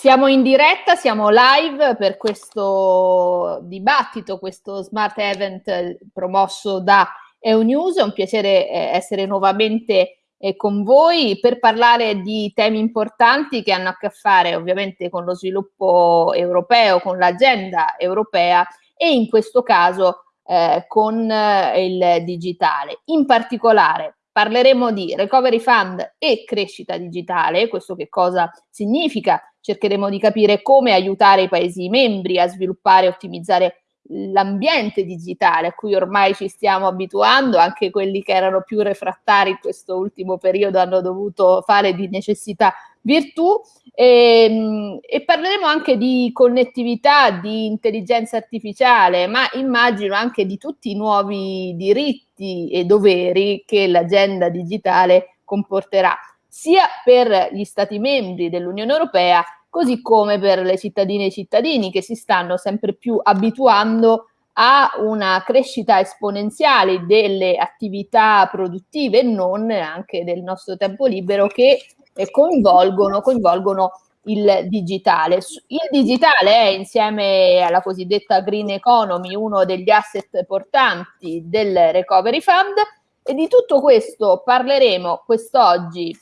Siamo in diretta, siamo live per questo dibattito, questo smart event promosso da EUNews. È un piacere eh, essere nuovamente eh, con voi per parlare di temi importanti che hanno a che fare ovviamente con lo sviluppo europeo, con l'agenda europea e in questo caso eh, con eh, il digitale. In particolare parleremo di recovery fund e crescita digitale, questo che cosa significa? cercheremo di capire come aiutare i Paesi membri a sviluppare e ottimizzare l'ambiente digitale a cui ormai ci stiamo abituando, anche quelli che erano più refrattari in questo ultimo periodo hanno dovuto fare di necessità virtù e, ehm, e, parleremo anche di connettività, di intelligenza artificiale, ma immagino anche di tutti i nuovi diritti e doveri che l'agenda digitale comporterà sia per gli Stati membri dell'Unione Europea, così come per le cittadine e i cittadini che si stanno sempre più abituando a una crescita esponenziale delle attività produttive e non anche del nostro tempo libero che eh, coinvolgono, coinvolgono il digitale. Il digitale è insieme alla cosiddetta green economy uno degli asset portanti del recovery fund e di tutto questo parleremo quest'oggi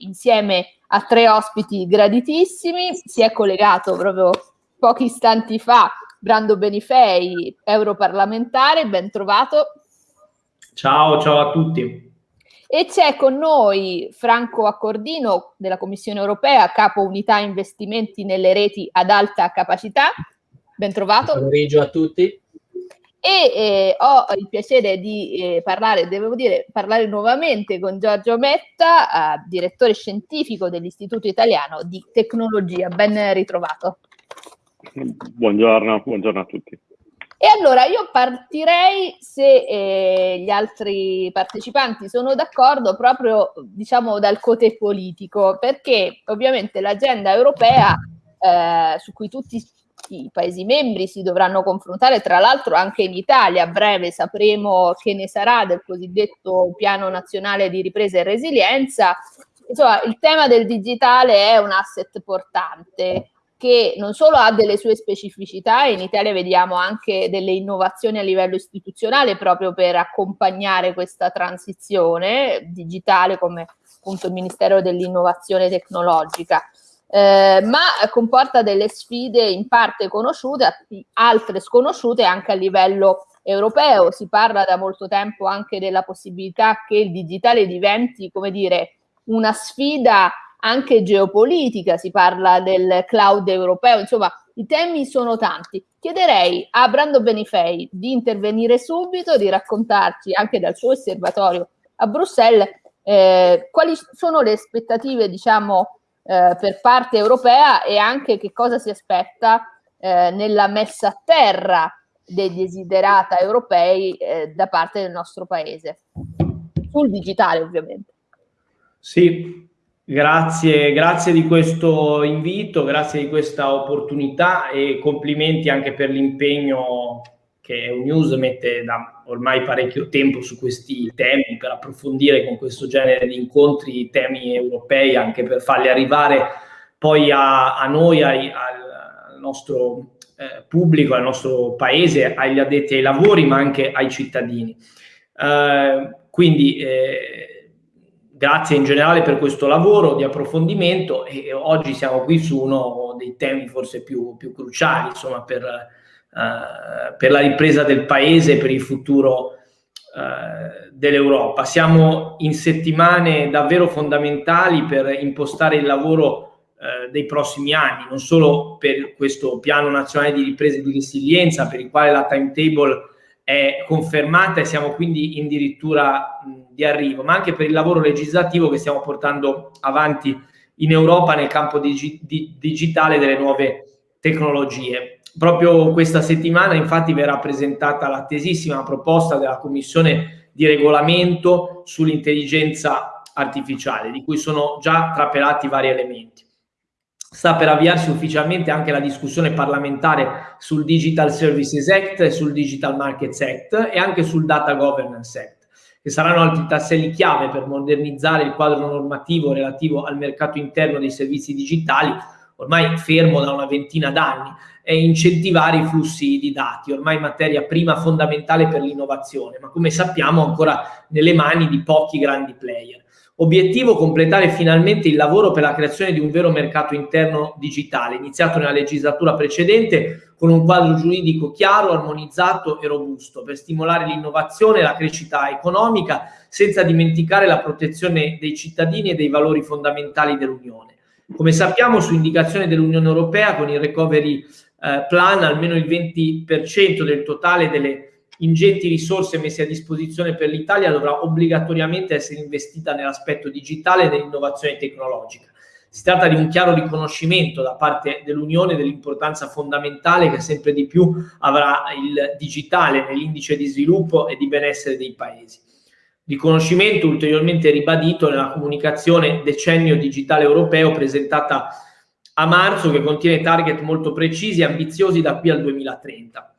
insieme a tre ospiti graditissimi. Si è collegato proprio pochi istanti fa Brando Benifei, europarlamentare, ben trovato. Ciao, ciao a tutti. E c'è con noi Franco Accordino della Commissione Europea, capo unità investimenti nelle reti ad alta capacità. Ben trovato. Buon pomeriggio a tutti e eh, ho il piacere di eh, parlare, devo dire, parlare nuovamente con Giorgio Metta, eh, direttore scientifico dell'Istituto Italiano di Tecnologia. Ben ritrovato. Buongiorno, buongiorno a tutti. E allora io partirei, se eh, gli altri partecipanti sono d'accordo, proprio diciamo dal cote politico, perché ovviamente l'agenda europea eh, su cui tutti i Paesi membri si dovranno confrontare, tra l'altro anche in Italia, a breve sapremo che ne sarà del cosiddetto piano nazionale di ripresa e resilienza. Insomma, il tema del digitale è un asset portante che non solo ha delle sue specificità, in Italia vediamo anche delle innovazioni a livello istituzionale proprio per accompagnare questa transizione digitale come appunto il Ministero dell'Innovazione Tecnologica eh, ma comporta delle sfide in parte conosciute, altre sconosciute anche a livello europeo. Si parla da molto tempo anche della possibilità che il digitale diventi, come dire, una sfida anche geopolitica, si parla del cloud europeo, insomma i temi sono tanti. Chiederei a Brando Benifei di intervenire subito, di raccontarci anche dal suo osservatorio a Bruxelles eh, quali sono le aspettative, diciamo, eh, per parte europea e anche che cosa si aspetta eh, nella messa a terra dei desiderata europei eh, da parte del nostro paese, sul digitale ovviamente. Sì, grazie, grazie di questo invito, grazie di questa opportunità e complimenti anche per l'impegno che News mette da ormai parecchio tempo su questi temi per approfondire con questo genere di incontri i temi europei, anche per farli arrivare poi a, a noi, ai, al nostro eh, pubblico, al nostro paese, agli addetti ai lavori, ma anche ai cittadini. Eh, quindi eh, grazie in generale per questo lavoro di approfondimento e oggi siamo qui su uno dei temi forse più, più cruciali, insomma, per eh, per la ripresa del paese, per il futuro uh, dell'Europa. Siamo in settimane davvero fondamentali per impostare il lavoro uh, dei prossimi anni, non solo per questo piano nazionale di ripresa e di resilienza, per il quale la timetable è confermata e siamo quindi addirittura di arrivo, ma anche per il lavoro legislativo che stiamo portando avanti in Europa nel campo digi di digitale delle nuove tecnologie. Proprio questa settimana infatti verrà presentata l'attesissima proposta della Commissione di regolamento sull'intelligenza artificiale, di cui sono già trapelati vari elementi. Sta per avviarsi ufficialmente anche la discussione parlamentare sul Digital Services Act e sul Digital Markets Act e anche sul Data Governance Act, che saranno altri tasselli chiave per modernizzare il quadro normativo relativo al mercato interno dei servizi digitali ormai fermo da una ventina d'anni, è incentivare i flussi di dati, ormai materia prima fondamentale per l'innovazione, ma come sappiamo ancora nelle mani di pochi grandi player. Obiettivo completare finalmente il lavoro per la creazione di un vero mercato interno digitale, iniziato nella legislatura precedente con un quadro giuridico chiaro, armonizzato e robusto per stimolare l'innovazione e la crescita economica senza dimenticare la protezione dei cittadini e dei valori fondamentali dell'Unione. Come sappiamo, su indicazione dell'Unione Europea, con il recovery eh, plan, almeno il 20% del totale delle ingenti risorse messe a disposizione per l'Italia dovrà obbligatoriamente essere investita nell'aspetto digitale e nell'innovazione tecnologica. Si tratta di un chiaro riconoscimento da parte dell'Unione dell'importanza fondamentale che sempre di più avrà il digitale nell'indice di sviluppo e di benessere dei paesi. Riconoscimento ulteriormente ribadito nella comunicazione Decennio Digitale Europeo presentata a marzo che contiene target molto precisi e ambiziosi da qui al 2030.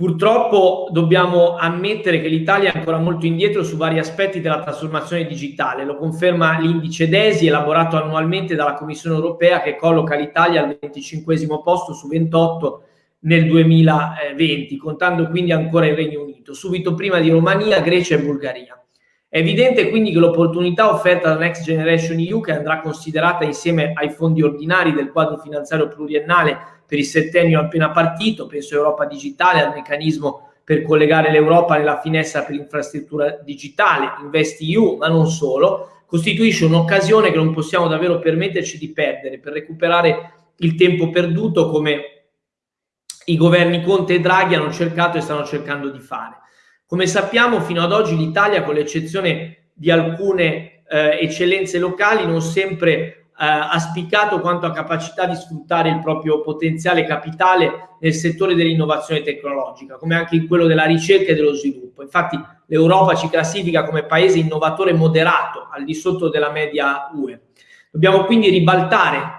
Purtroppo dobbiamo ammettere che l'Italia è ancora molto indietro su vari aspetti della trasformazione digitale, lo conferma l'indice DESI elaborato annualmente dalla Commissione europea che colloca l'Italia al 25 posto su 28 nel 2020, contando quindi ancora il Regno Unito, subito prima di Romania, Grecia e Bulgaria. È evidente quindi che l'opportunità offerta da Next Generation EU, che andrà considerata insieme ai fondi ordinari del quadro finanziario pluriennale per il settennio appena partito, penso Europa Digitale, al meccanismo per collegare l'Europa nella finestra per l'infrastruttura digitale, InvestEU, ma non solo, costituisce un'occasione che non possiamo davvero permetterci di perdere per recuperare il tempo perduto come i governi Conte e Draghi hanno cercato e stanno cercando di fare. Come sappiamo, fino ad oggi l'Italia, con l'eccezione di alcune eh, eccellenze locali, non sempre ha spiccato quanto a capacità di sfruttare il proprio potenziale capitale nel settore dell'innovazione tecnologica, come anche in quello della ricerca e dello sviluppo. Infatti l'Europa ci classifica come paese innovatore moderato, al di sotto della media UE. Dobbiamo quindi ribaltare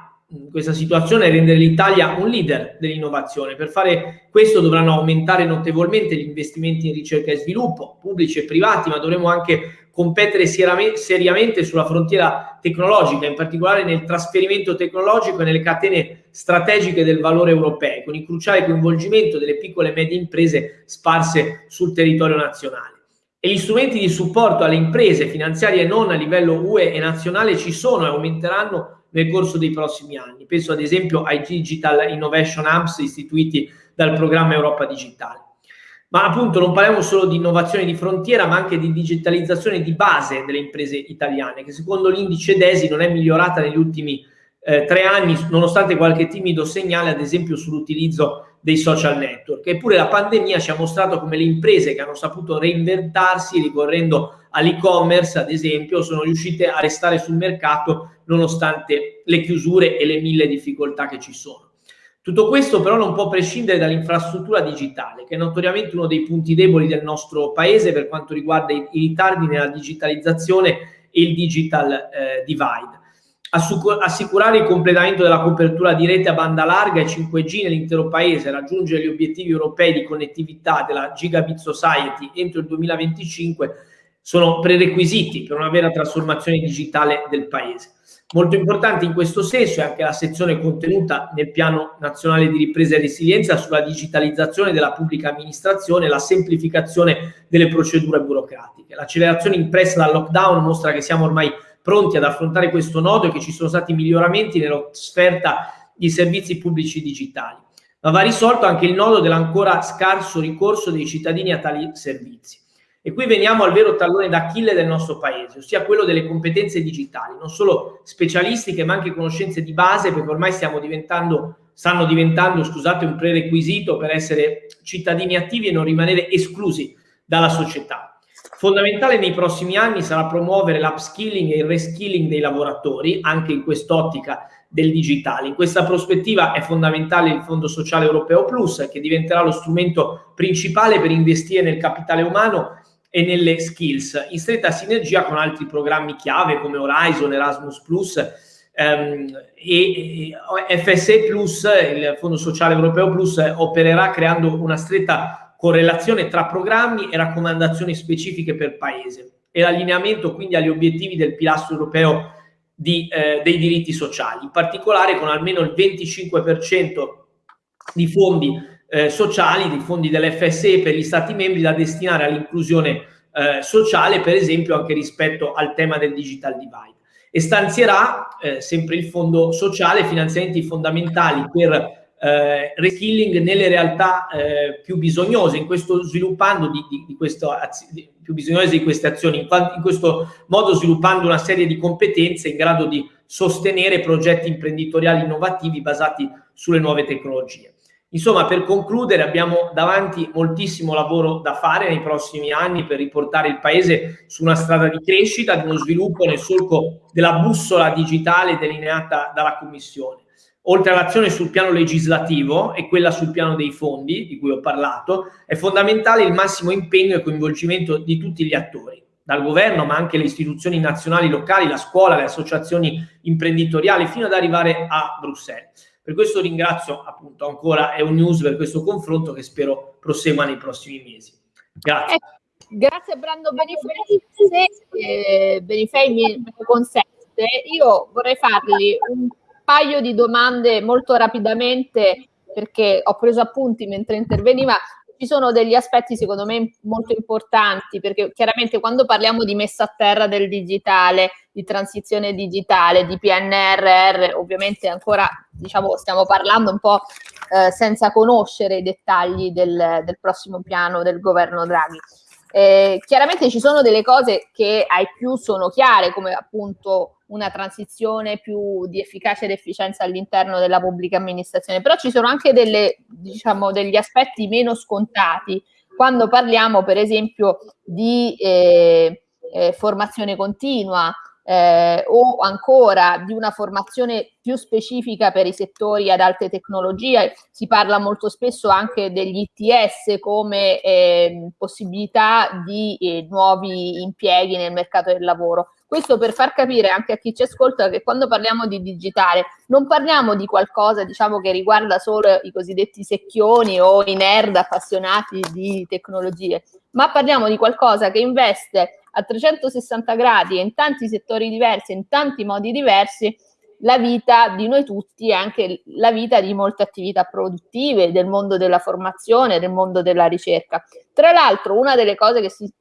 questa situazione e rendere l'Italia un leader dell'innovazione. Per fare questo dovranno aumentare notevolmente gli investimenti in ricerca e sviluppo, pubblici e privati, ma dovremo anche competere seriamente sulla frontiera tecnologica, in particolare nel trasferimento tecnologico e nelle catene strategiche del valore europeo, con il cruciale coinvolgimento delle piccole e medie imprese sparse sul territorio nazionale. E gli strumenti di supporto alle imprese finanziarie non a livello UE e nazionale ci sono e aumenteranno nel corso dei prossimi anni. Penso ad esempio ai Digital Innovation Hubs istituiti dal programma Europa Digitale. Ma appunto non parliamo solo di innovazione di frontiera, ma anche di digitalizzazione di base delle imprese italiane, che secondo l'indice DESI non è migliorata negli ultimi eh, tre anni, nonostante qualche timido segnale, ad esempio, sull'utilizzo dei social network. Eppure la pandemia ci ha mostrato come le imprese che hanno saputo reinventarsi ricorrendo all'e-commerce, ad esempio, sono riuscite a restare sul mercato nonostante le chiusure e le mille difficoltà che ci sono. Tutto questo però non può prescindere dall'infrastruttura digitale, che è notoriamente uno dei punti deboli del nostro paese per quanto riguarda i, ritardi nella digitalizzazione e il digital eh, divide. assicurare il completamento della copertura di rete a banda larga e 5G nell'intero paese, raggiungere gli obiettivi europei di connettività della Gigabit Society entro il 2025 sono prerequisiti per una vera trasformazione digitale del paese. Molto importante in questo senso è anche la sezione contenuta nel Piano Nazionale di Ripresa e Resilienza sulla digitalizzazione della pubblica amministrazione e la semplificazione delle procedure burocratiche. L'accelerazione impressa dal lockdown mostra che siamo ormai pronti ad affrontare questo nodo e che ci sono stati miglioramenti nell'offerta di servizi pubblici digitali. Ma va risolto anche il nodo dell'ancora scarso ricorso dei cittadini a tali servizi. E qui veniamo al vero tallone d'Achille del nostro paese, ossia quello delle competenze digitali, non solo specialistiche ma anche conoscenze di base, perché ormai stiamo diventando, stanno diventando scusate, un prerequisito per essere cittadini attivi e non rimanere esclusi dalla società. Fondamentale nei prossimi anni sarà promuovere l'upskilling e il reskilling dei lavoratori, anche in quest'ottica del digitale. In questa prospettiva è fondamentale il Fondo Sociale Europeo Plus, che diventerà lo strumento principale per investire nel capitale umano e nelle skills, in stretta sinergia con altri programmi chiave come Horizon, Erasmus Plus ehm, e, FSE Plus, il Fondo Sociale Europeo Plus, opererà creando una stretta correlazione tra programmi e raccomandazioni specifiche per paese e l'allineamento quindi agli obiettivi del pilastro europeo di, eh, dei diritti sociali, in particolare con almeno il 25% di fondi eh, sociali, di fondi dell'FSE per gli Stati membri da destinare all'inclusione eh, sociale, per esempio anche rispetto al tema del digital divide. E stanzierà eh, sempre il fondo sociale finanziamenti fondamentali per eh, reskilling nelle realtà eh, più bisognose, in questo sviluppando di, di, di questo, di, più bisognose di queste azioni, in, in, questo modo sviluppando una serie di competenze in grado di sostenere progetti imprenditoriali innovativi basati sulle nuove tecnologie. Insomma, per concludere, abbiamo davanti moltissimo lavoro da fare nei prossimi anni per riportare il Paese su una strada di crescita, di uno sviluppo nel solco della bussola digitale delineata dalla Commissione. Oltre all'azione sul piano legislativo e quella sul piano dei fondi, di cui ho parlato, è fondamentale il massimo impegno e coinvolgimento di tutti gli attori, dal governo ma anche le istituzioni nazionali, locali, la scuola, le associazioni imprenditoriali, fino ad arrivare a Bruxelles. Per questo ringrazio appunto ancora EUNews per questo confronto che spero prosegua nei prossimi mesi. Grazie. Eh, grazie Brando Benifei. Se eh, Benifei mi consente, io vorrei fargli un paio di domande molto rapidamente perché ho preso appunti mentre interveniva ci sono degli aspetti secondo me molto importanti perché chiaramente quando parliamo di messa a terra del digitale, di transizione digitale, di PNRR, ovviamente ancora diciamo stiamo parlando un po' eh, senza conoscere i dettagli del, del, prossimo piano del governo Draghi. Eh, chiaramente ci sono delle cose che ai più sono chiare come appunto una transizione più di efficacia ed efficienza all'interno della pubblica amministrazione, però ci sono anche delle, diciamo, degli aspetti meno scontati quando parliamo per esempio di eh, eh, formazione continua, eh, o ancora di una formazione più specifica per i settori ad alte tecnologie. Si parla molto spesso anche degli ITS come eh, possibilità di eh, nuovi impieghi nel mercato del lavoro. Questo per far capire anche a chi ci ascolta che quando parliamo di digitale non parliamo di qualcosa diciamo, che riguarda solo i cosiddetti secchioni o i nerd appassionati di tecnologie, ma parliamo di qualcosa che investe a 360 gradi e in tanti settori diversi, in tanti modi diversi, la vita di noi tutti e anche la vita di molte attività produttive, del mondo della formazione, del mondo della ricerca. Tra l'altro, una delle cose si,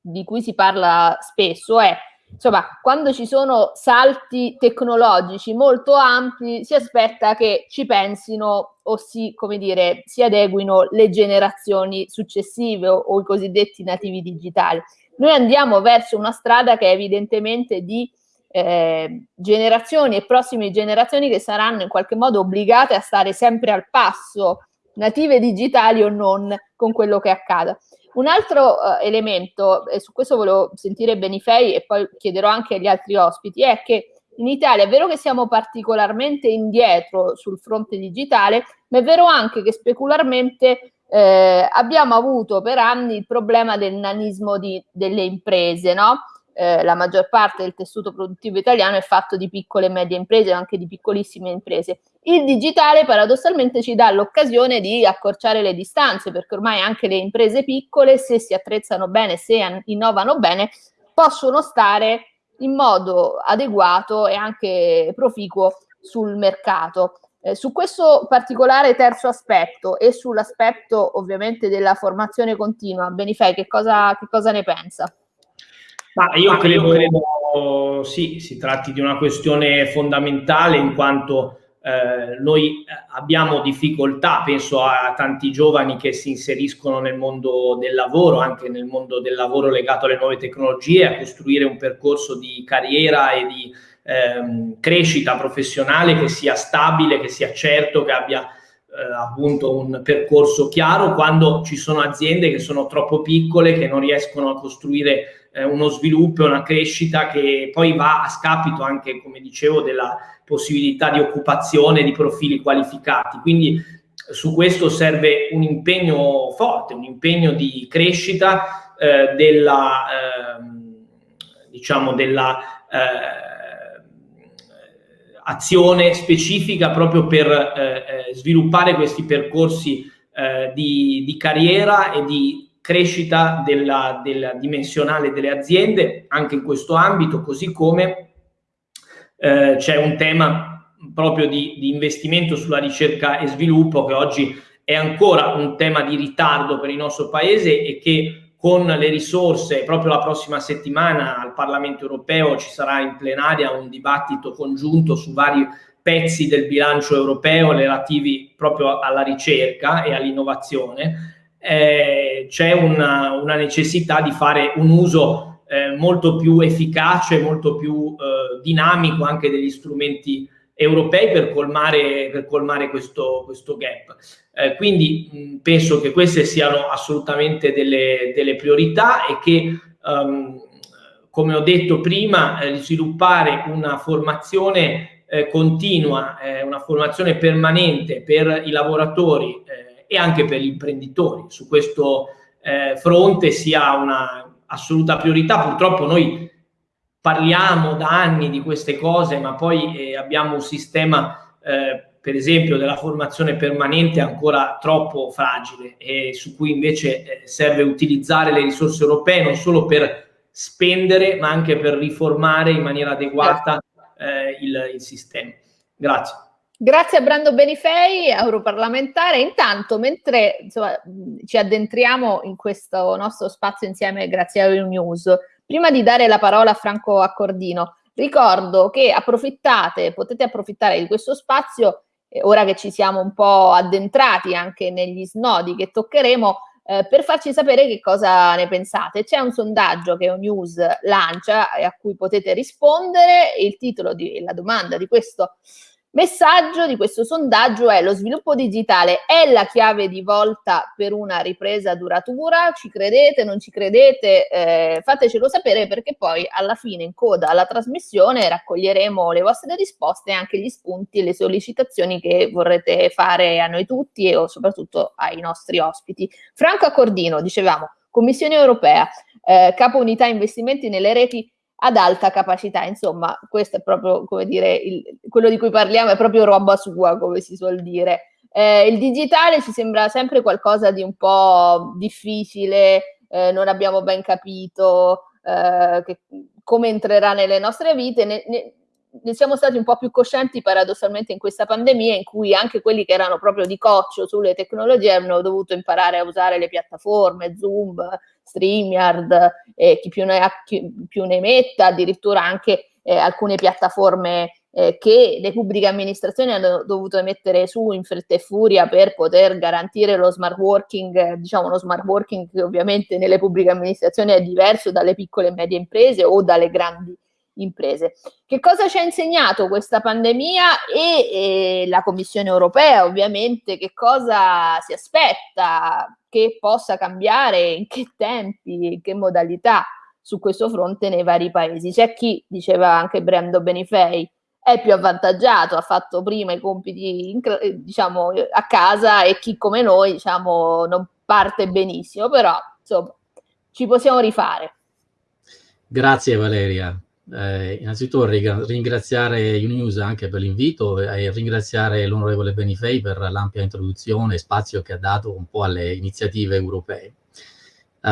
di cui si parla spesso è insomma, quando ci sono salti tecnologici molto ampi, si aspetta che ci pensino o si, come dire, si adeguino le generazioni successive o, o i cosiddetti nativi digitali. Noi andiamo verso una strada che è evidentemente di eh, generazioni e prossime generazioni che saranno in qualche modo obbligate a stare sempre al passo, native digitali o non, con quello che accada. Un altro uh, elemento, e su questo volevo sentire Benifei e poi chiederò anche agli altri ospiti, è che in Italia è vero che siamo particolarmente indietro sul fronte digitale, ma è vero anche che specularmente eh, abbiamo avuto per anni il problema del nanismo di, delle imprese, no? Eh, la maggior parte del tessuto produttivo italiano è fatto di piccole e medie imprese, anche di piccolissime imprese. Il digitale paradossalmente ci dà l'occasione di accorciare le distanze, perché ormai anche le imprese piccole, se si attrezzano bene, se innovano bene, possono stare in modo adeguato e anche proficuo sul mercato. Eh, su questo particolare terzo aspetto e sull'aspetto ovviamente della formazione continua, Benifei, che cosa, che cosa ne pensa? Ma io credo, credo sì, si tratti di una questione fondamentale in quanto eh, noi eh, abbiamo difficoltà, penso a tanti giovani che si inseriscono nel mondo del lavoro, anche nel mondo del lavoro legato alle nuove tecnologie, a costruire un percorso di carriera e di ehm, crescita professionale che sia stabile, che sia certo, che abbia eh, appunto un percorso chiaro quando ci sono aziende che sono troppo piccole, che non riescono a costruire eh, uno sviluppo e una crescita che poi va a scapito anche, come dicevo, della possibilità di occupazione di profili qualificati. Quindi su questo serve un impegno forte, un impegno di crescita eh, della, ehm, diciamo, della eh, azione specifica proprio per eh, eh, sviluppare questi percorsi di, di, carriera e di crescita della, della, dimensionale delle aziende anche in questo ambito, così come eh, c'è un tema proprio di, di investimento sulla ricerca e sviluppo che oggi è ancora un tema di ritardo per il nostro paese e che con le risorse, proprio la prossima settimana al Parlamento europeo ci sarà in plenaria un dibattito congiunto su vari pezzi del bilancio europeo relativi proprio alla ricerca e all'innovazione, eh, c'è una, una, necessità di fare un uso eh, molto più efficace, molto più eh, dinamico anche degli strumenti europei per colmare, per colmare questo, questo gap. Eh, quindi mh, penso che queste siano assolutamente delle, delle priorità e che, um, come ho detto prima, eh, sviluppare una formazione eh, continua, eh, una formazione permanente per i lavoratori eh, e anche per gli imprenditori su questo eh, fronte sia una assoluta priorità. Purtroppo noi parliamo da anni di queste cose, ma poi eh, abbiamo un sistema, eh, per esempio, della formazione permanente ancora troppo fragile e su cui invece eh, serve utilizzare le risorse europee non solo per spendere, ma anche per riformare in maniera adeguata eh, il, il sistema. Grazie. Grazie a Brando Benifei, europarlamentare. Intanto, mentre insomma, ci addentriamo in questo nostro spazio insieme grazie a Euronews, Prima di dare la parola a Franco Accordino, ricordo che approfittate, potete approfittare di questo spazio, eh, ora che ci siamo un po' addentrati anche negli snodi che toccheremo, eh, per farci sapere che cosa ne pensate. C'è un sondaggio che News lancia e a cui potete rispondere. Il titolo della domanda di questo Messaggio di questo sondaggio è lo sviluppo digitale è la chiave di volta per una ripresa duratura? Ci credete, non ci credete? Eh, fatecelo sapere perché poi alla fine in coda alla trasmissione raccoglieremo le vostre risposte e anche gli spunti e le sollecitazioni che vorrete fare a noi tutti e soprattutto ai nostri ospiti. Franco Accordino, dicevamo, Commissione europea, eh, capo unità investimenti nelle reti ad alta capacità. Insomma, questo è proprio, come dire, il, quello di cui parliamo è proprio roba sua, come si suol dire. Eh, il digitale ci sembra sempre qualcosa di un po' difficile, eh, non abbiamo ben capito eh, che, come entrerà nelle nostre vite. Ne, ne, ne siamo stati un po' più coscienti paradossalmente in questa pandemia in cui anche quelli che erano proprio di coccio sulle tecnologie hanno dovuto imparare a usare le piattaforme, Zoom, StreamYard, eh, chi, più ne ha, chi più ne metta, addirittura anche eh, alcune piattaforme eh, che le pubbliche amministrazioni hanno dovuto mettere su in fretta e furia per poter garantire lo smart working, diciamo uno smart working che ovviamente nelle pubbliche amministrazioni è diverso dalle piccole e medie imprese o dalle grandi imprese. Che cosa ci ha insegnato questa pandemia e, e la Commissione europea ovviamente che cosa si aspetta che possa cambiare, in che tempi, in che modalità su questo fronte nei vari paesi. C'è chi, diceva anche Brando Benifei, è più avvantaggiato, ha fatto prima i compiti in, diciamo, a casa e chi come noi diciamo, non parte benissimo, però insomma ci possiamo rifare. Grazie Valeria. Eh, innanzitutto ringraziare Uninews anche per l'invito e ringraziare l'onorevole Benifei per l'ampia introduzione e spazio che ha dato un po' alle iniziative europee. Uh,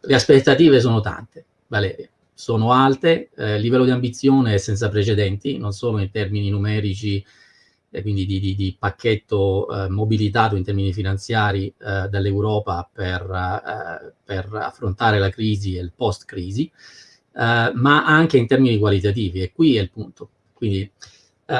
le aspettative sono tante, Valeria, sono alte, eh, il livello di ambizione è senza precedenti, non solo in termini numerici, eh, quindi di, di, di pacchetto eh, mobilitato in termini finanziari eh, dall'Europa per, eh, per, affrontare la crisi e il post-crisi, eh, ma anche in termini qualitativi, e qui è il punto. Quindi eh,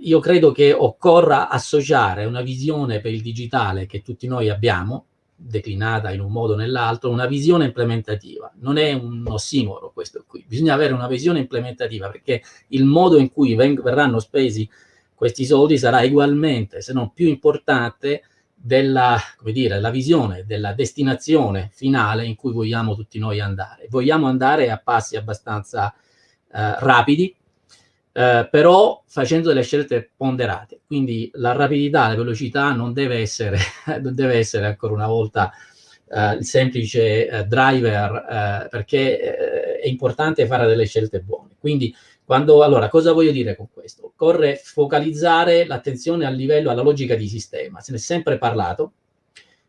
io credo che occorra associare una visione per il digitale che tutti noi abbiamo, declinata in un modo o nell'altro, una visione implementativa. Non è un ossimoro questo qui, bisogna avere una visione implementativa perché il modo in cui verranno spesi questi soldi sarà ugualmente, se non più importante, della, come dire, la visione della destinazione finale in cui vogliamo tutti noi andare. Vogliamo andare a passi abbastanza eh, rapidi, eh, però facendo delle scelte ponderate. Quindi la rapidità, la velocità non deve essere, non deve essere ancora una volta eh, il semplice eh, driver, eh, perché eh, è importante fare delle scelte buone. Quindi quando, allora, cosa voglio dire con questo? Occorre focalizzare l'attenzione al livello, alla logica di sistema. Se ne è sempre parlato.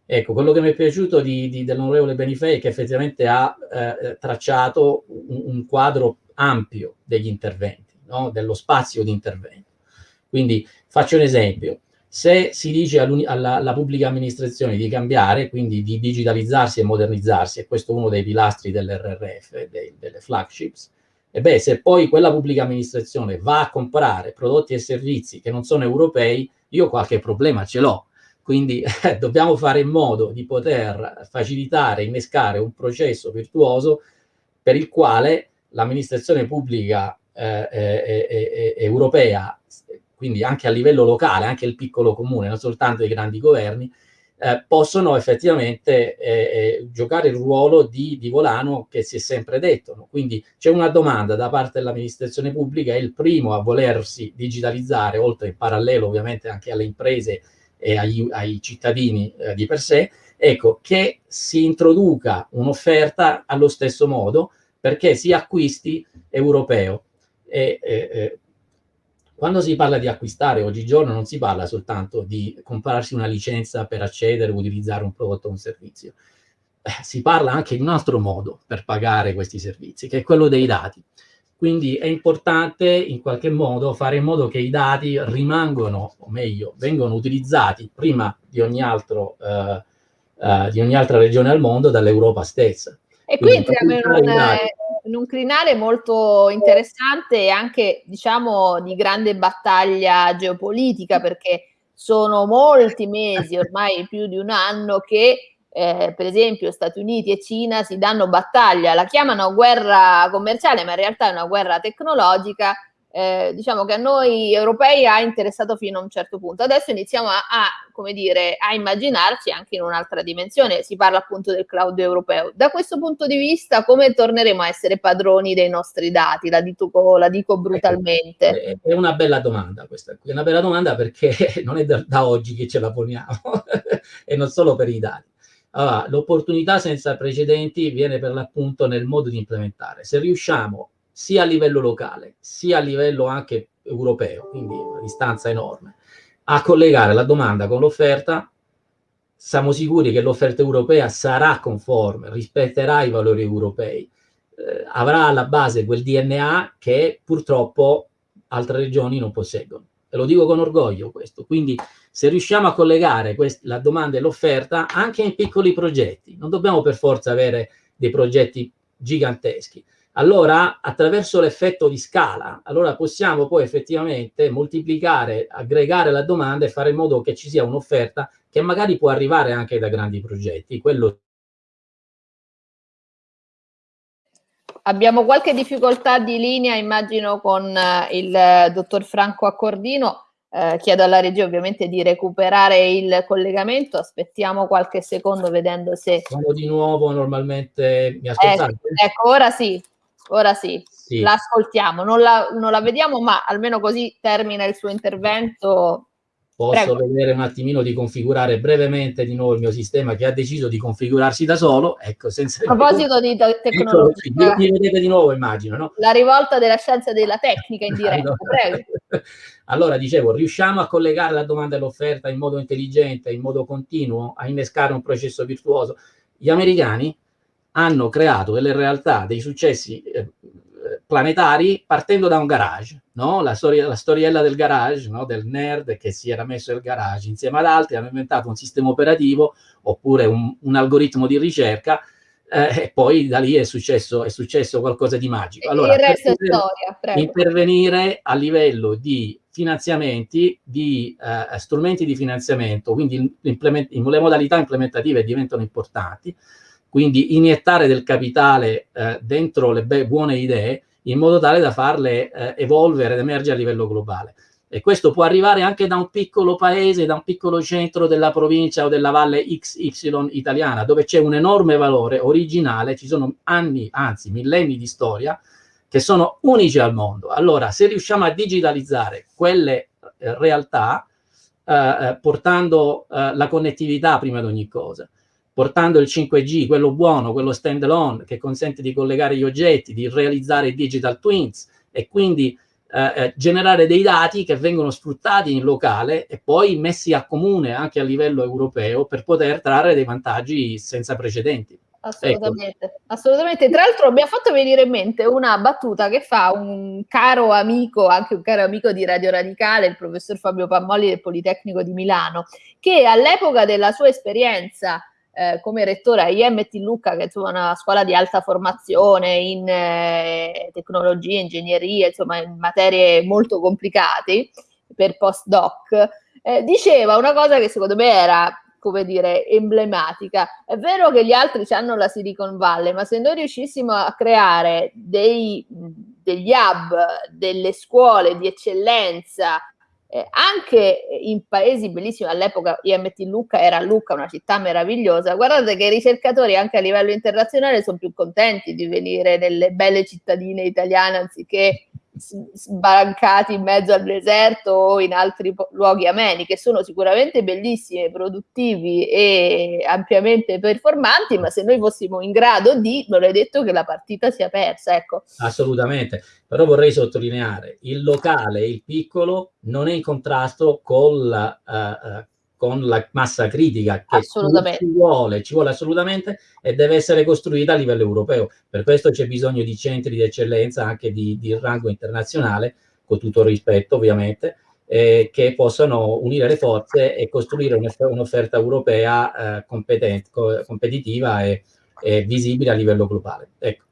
Ecco, quello che mi è piaciuto dell'onorevole Benifei è che effettivamente ha eh, tracciato un, un, quadro ampio degli interventi, no? dello spazio di intervento. Quindi faccio un esempio, se si dice alla, alla, pubblica amministrazione di cambiare, quindi di digitalizzarsi e modernizzarsi, e questo è uno dei pilastri dell'RRF, delle flagships, e beh, se poi quella pubblica amministrazione va a comprare prodotti e servizi che non sono europei, io qualche problema ce l'ho. Quindi eh, dobbiamo fare in modo di poter facilitare, innescare un processo virtuoso per il quale l'amministrazione pubblica eh, eh, eh, eh europea, quindi anche a livello locale, anche il piccolo comune, non soltanto i grandi governi, eh, possono effettivamente eh, giocare il ruolo di, di, volano che si è sempre detto. No? Quindi c'è una domanda da parte dell'amministrazione pubblica, è il primo a volersi digitalizzare, oltre in parallelo ovviamente anche alle imprese e agli, ai cittadini eh, di per sé, ecco, che si introduca un'offerta allo stesso modo perché si acquisti europeo. E, e, quando si parla di acquistare oggigiorno non si parla soltanto di comprarsi una licenza per accedere o utilizzare un prodotto o un servizio, eh, si parla anche di un altro modo per pagare questi servizi, che è quello dei dati. Quindi è importante in qualche modo fare in modo che i dati rimangano, o meglio, vengono utilizzati prima di ogni, altro, eh, eh, di ogni altra regione al mondo dall'Europa stessa. E qui entriamo in un, in un crinale molto interessante e anche, diciamo, di grande battaglia geopolitica, perché sono molti mesi, ormai più di un anno, che eh, per esempio Stati Uniti e Cina si danno battaglia, la chiamano guerra commerciale, ma in realtà è una guerra tecnologica eh, diciamo che a noi europei ha interessato fino a un certo punto. Adesso iniziamo a, a, come dire, a immaginarci anche in un'altra dimensione, si parla appunto del cloud europeo. Da questo punto di vista come torneremo a essere padroni dei nostri dati? La dico, la dico brutalmente. È una bella domanda questa, è una bella domanda perché non è da, da oggi che ce la poniamo e non solo per i dati. Allora, l'opportunità senza precedenti viene per l'appunto nel modo di implementare. Se riusciamo sia a livello locale, sia a livello anche europeo, quindi una distanza enorme, a collegare la domanda con l'offerta, siamo sicuri che l'offerta europea sarà conforme, rispetterà i valori europei, eh, avrà alla base quel DNA che purtroppo altre regioni non posseggono. E lo dico con orgoglio questo. Quindi se riusciamo a collegare la domanda e l'offerta anche in piccoli progetti, non dobbiamo per forza avere dei progetti giganteschi, allora attraverso l'effetto di scala, allora possiamo poi effettivamente moltiplicare, aggregare la domanda e fare in modo che ci sia un'offerta che magari può arrivare anche da grandi progetti. Quello Abbiamo qualche difficoltà di linea, immagino, con eh, il eh, dottor Franco Accordino. Eh, chiedo alla regia ovviamente di recuperare il collegamento. Aspettiamo qualche secondo vedendo se... Sono di nuovo, normalmente mi ascoltate? Eh, ecco, ora sì. Ora sì, sì. la ascoltiamo, non la, non la, vediamo, ma almeno così termina il suo intervento. Posso Prego. vedere un attimino di configurare brevemente di nuovo il mio sistema che ha deciso di configurarsi da solo. Ecco, senza A proposito di te- tecnologia, ecco, mi vedete di nuovo, immagino. No? La rivolta della scienza e della tecnica in diretta. allora, allora, dicevo, riusciamo a collegare la domanda e l'offerta in modo intelligente, in modo continuo, a innescare un processo virtuoso. Gli americani hanno creato delle realtà, dei successi eh, planetari partendo da un garage, no? la, storia, la storiella del garage, no? del nerd che si era messo nel garage insieme ad altri, hanno inventato un sistema operativo oppure un, un algoritmo di ricerca eh, e poi da lì è successo, è successo qualcosa di magico. Allora, il resto è storia. Intervenire a livello di finanziamenti, di eh, strumenti di finanziamento, quindi le modalità implementative diventano importanti, quindi iniettare del capitale eh, dentro le buone idee in modo tale da farle eh, evolvere ed emergere a livello globale. E questo può arrivare anche da un piccolo paese, da un piccolo centro della provincia o della valle XY italiana, dove c'è un enorme valore originale, ci sono anni, anzi millenni di storia, che sono unici al mondo. Allora, se riusciamo a digitalizzare quelle eh, realtà, eh, eh portando eh, la connettività prima di ogni cosa, portando il 5G, quello buono, quello stand-alone, che consente di collegare gli oggetti, di realizzare digital twins e quindi eh, eh, generare dei dati che vengono sfruttati in locale e poi messi a comune anche a livello europeo per poter trarre dei vantaggi senza precedenti. Assolutamente, ecco. assolutamente. Tra l'altro mi ha fatto venire in mente una battuta che fa un caro amico, anche un caro amico di Radio Radicale, il professor Fabio Pammoli del Politecnico di Milano, che all'epoca della sua esperienza eh, come rettore a IMT Lucca, che è una scuola di alta formazione in eh, tecnologia, ingegneria, insomma in materie molto complicate per postdoc, eh, diceva una cosa che secondo me era come dire, emblematica. È vero che gli altri hanno la Silicon Valley, ma se noi riuscissimo a creare dei, degli hub, delle scuole di eccellenza, eh, anche in paesi bellissimi, all'epoca IMT Lucca era Lucca, una città meravigliosa, guardate che i ricercatori anche a livello internazionale sono più contenti di venire nelle belle cittadine italiane anziché sbarancati in mezzo al deserto o in altri luoghi ameni, che sono sicuramente bellissimi, produttivi e ampiamente performanti, ma se noi fossimo in grado di, non è detto che la partita sia persa. Ecco. Assolutamente, però vorrei sottolineare, il locale, il piccolo, non è in contrasto con la, uh, con la massa critica che ci vuole, ci vuole assolutamente e deve essere costruita a livello europeo. Per questo c'è bisogno di centri di eccellenza anche di, di rango internazionale, con tutto il rispetto ovviamente, eh, che possano unire le forze e costruire un'offerta europea eh, competitiva e, e, visibile a livello globale. Ecco.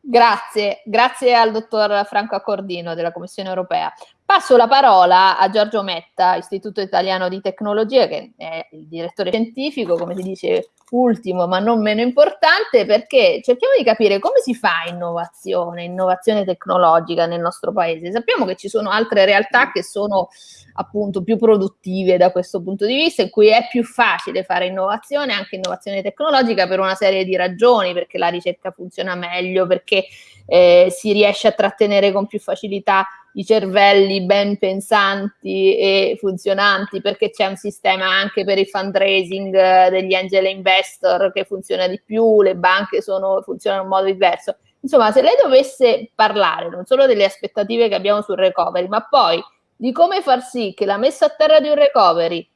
Grazie, grazie al dottor Franco Accordino della Commissione europea. Passo la parola a Giorgio Metta, Istituto Italiano di Tecnologia, che è il direttore scientifico, come si dice, ultimo ma non meno importante, perché cerchiamo di capire come si fa innovazione, innovazione tecnologica nel nostro paese. Sappiamo che ci sono altre realtà che sono appunto più produttive da questo punto di vista, in cui è più facile fare innovazione, anche innovazione tecnologica, per una serie di ragioni, perché la ricerca funziona meglio, perché eh, si riesce a trattenere con più facilità i cervelli ben pensanti e funzionanti perché c'è un sistema anche per il fundraising eh, degli angel investor che funziona di più, le banche sono, funzionano in modo diverso. Insomma, se lei dovesse parlare non solo delle aspettative che abbiamo sul recovery, ma poi di come far sì che la messa a terra di un recovery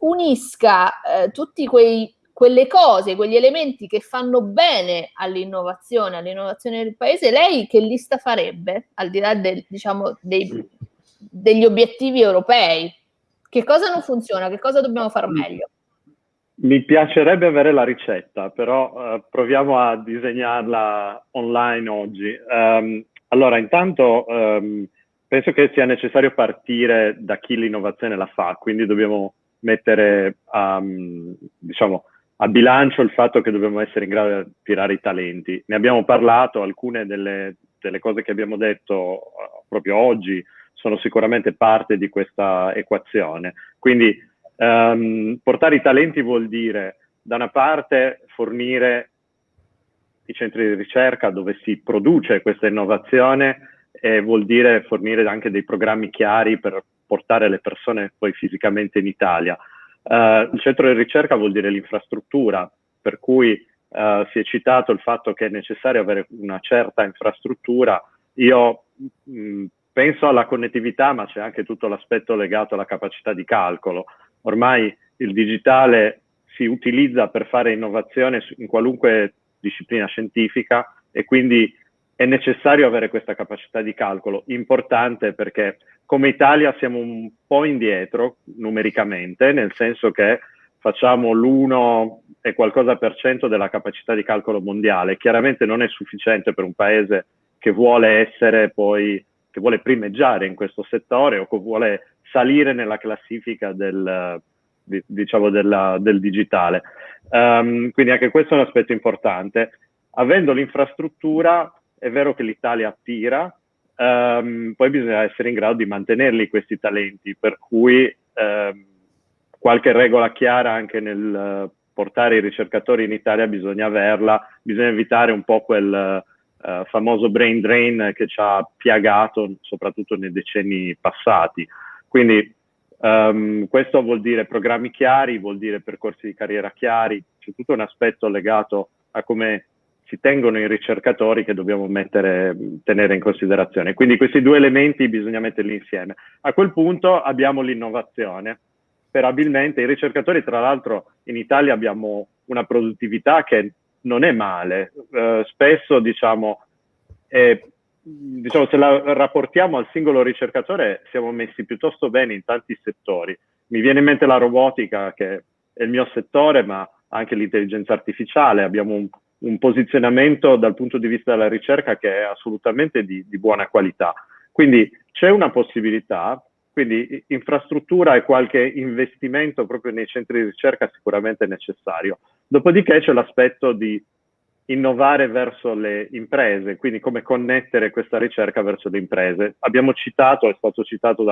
unisca eh, tutti quei quelle cose, quegli elementi che fanno bene all'innovazione, all'innovazione del paese, lei che lista farebbe, al di là del, diciamo, dei, degli obiettivi europei? Che cosa non funziona? Che cosa dobbiamo fare meglio? Mi piacerebbe avere la ricetta, però uh, proviamo a disegnarla online oggi. Um, allora, intanto um, penso che sia necessario partire da chi l'innovazione la fa, quindi dobbiamo mettere um, diciamo, a bilancio il fatto che dobbiamo essere in grado di attirare i talenti. Ne abbiamo parlato, alcune delle, delle cose che abbiamo detto uh, proprio oggi sono sicuramente parte di questa equazione. Quindi um, portare i talenti vuol dire da una parte fornire i centri di ricerca dove si produce questa innovazione e vuol dire fornire anche dei programmi chiari per portare le persone poi fisicamente in Italia. Uh, il centro di ricerca vuol dire l'infrastruttura, per cui uh, si è citato il fatto che è necessario avere una certa infrastruttura. Io mh, mm, penso alla connettività, ma c'è anche tutto l'aspetto legato alla capacità di calcolo. Ormai il digitale si utilizza per fare innovazione in qualunque disciplina scientifica e quindi è necessario avere questa capacità di calcolo, importante perché come Italia siamo un po' indietro numericamente, nel senso che facciamo l'1 e qualcosa per cento della capacità di calcolo mondiale. Chiaramente non è sufficiente per un paese che vuole essere poi, che vuole primeggiare in questo settore o che vuole salire nella classifica del, diciamo della, del digitale. Um, quindi anche questo è un aspetto importante. Avendo l'infrastruttura è vero che l'Italia attira, um, poi bisogna essere in grado di mantenerli questi talenti, per cui um, qualche regola chiara anche nel uh, portare i ricercatori in Italia bisogna averla, bisogna evitare un po' quel uh, famoso brain drain che ci ha piagato soprattutto nei decenni passati. Quindi um, questo vuol dire programmi chiari, vuol dire percorsi di carriera chiari, c'è tutto un aspetto legato a come si tengono i ricercatori che dobbiamo mettere, tenere in considerazione. Quindi questi due elementi bisogna metterli insieme. A quel punto abbiamo l'innovazione. Sperabilmente i ricercatori, tra l'altro in Italia abbiamo una produttività che non è male. Uh, spesso, diciamo, è, diciamo, se la rapportiamo al singolo ricercatore, siamo messi piuttosto bene in tanti settori. Mi viene in mente la robotica, che è il mio settore, ma anche l'intelligenza artificiale. Abbiamo un, un, posizionamento dal punto di vista della ricerca che è assolutamente di, di buona qualità. Quindi c'è una possibilità, quindi infrastruttura e qualche investimento proprio nei centri di ricerca sicuramente necessario. Dopodiché c'è l'aspetto di innovare verso le imprese, quindi come connettere questa ricerca verso le imprese. Abbiamo citato, è stato citato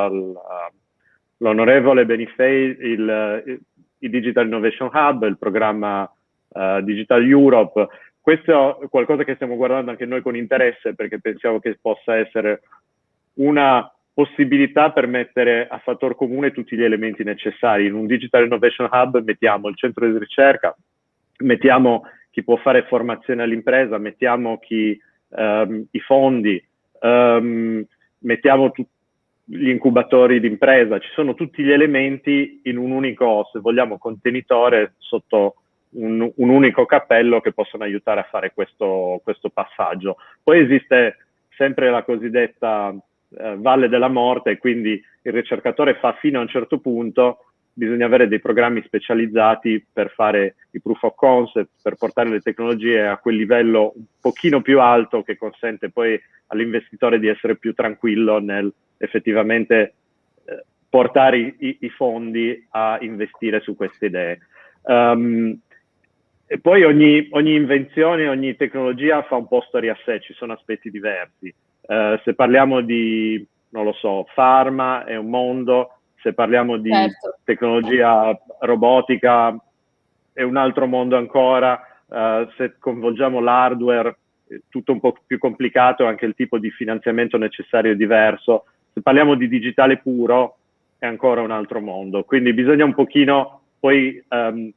dall'onorevole uh, Benifei, il, il, Digital Innovation Hub, il programma uh, Digital Europe. Questo è qualcosa che stiamo guardando anche noi con interesse perché pensiamo che possa essere una possibilità per mettere a fattor comune tutti gli elementi necessari. In un Digital Innovation Hub mettiamo il centro di ricerca, mettiamo chi può fare formazione all'impresa, mettiamo chi, um, i fondi, um, mettiamo tu- gli incubatori d'impresa, ci sono tutti gli elementi in un unico, se vogliamo, contenitore sotto un, un unico cappello che possono aiutare a fare questo, questo passaggio. Poi esiste sempre la cosiddetta eh, valle della morte, quindi il ricercatore fa fino a un certo punto, bisogna avere dei programmi specializzati per fare i proof of concept, per portare le tecnologie a quel livello un pochino più alto che consente poi all'investitore di essere più tranquillo nel effettivamente eh, portare i, i, fondi a investire su queste idee. Um, e poi ogni, ogni, invenzione, ogni tecnologia fa un po' storia a sé, ci sono aspetti diversi. Uh, se parliamo di, non lo so, pharma è un mondo, se parliamo di certo. tecnologia robotica è un altro mondo ancora, uh, se coinvolgiamo l'hardware è tutto un po' più complicato, anche il tipo di finanziamento necessario è diverso. Se parliamo di digitale puro è ancora un altro mondo, quindi bisogna un pochino poi um,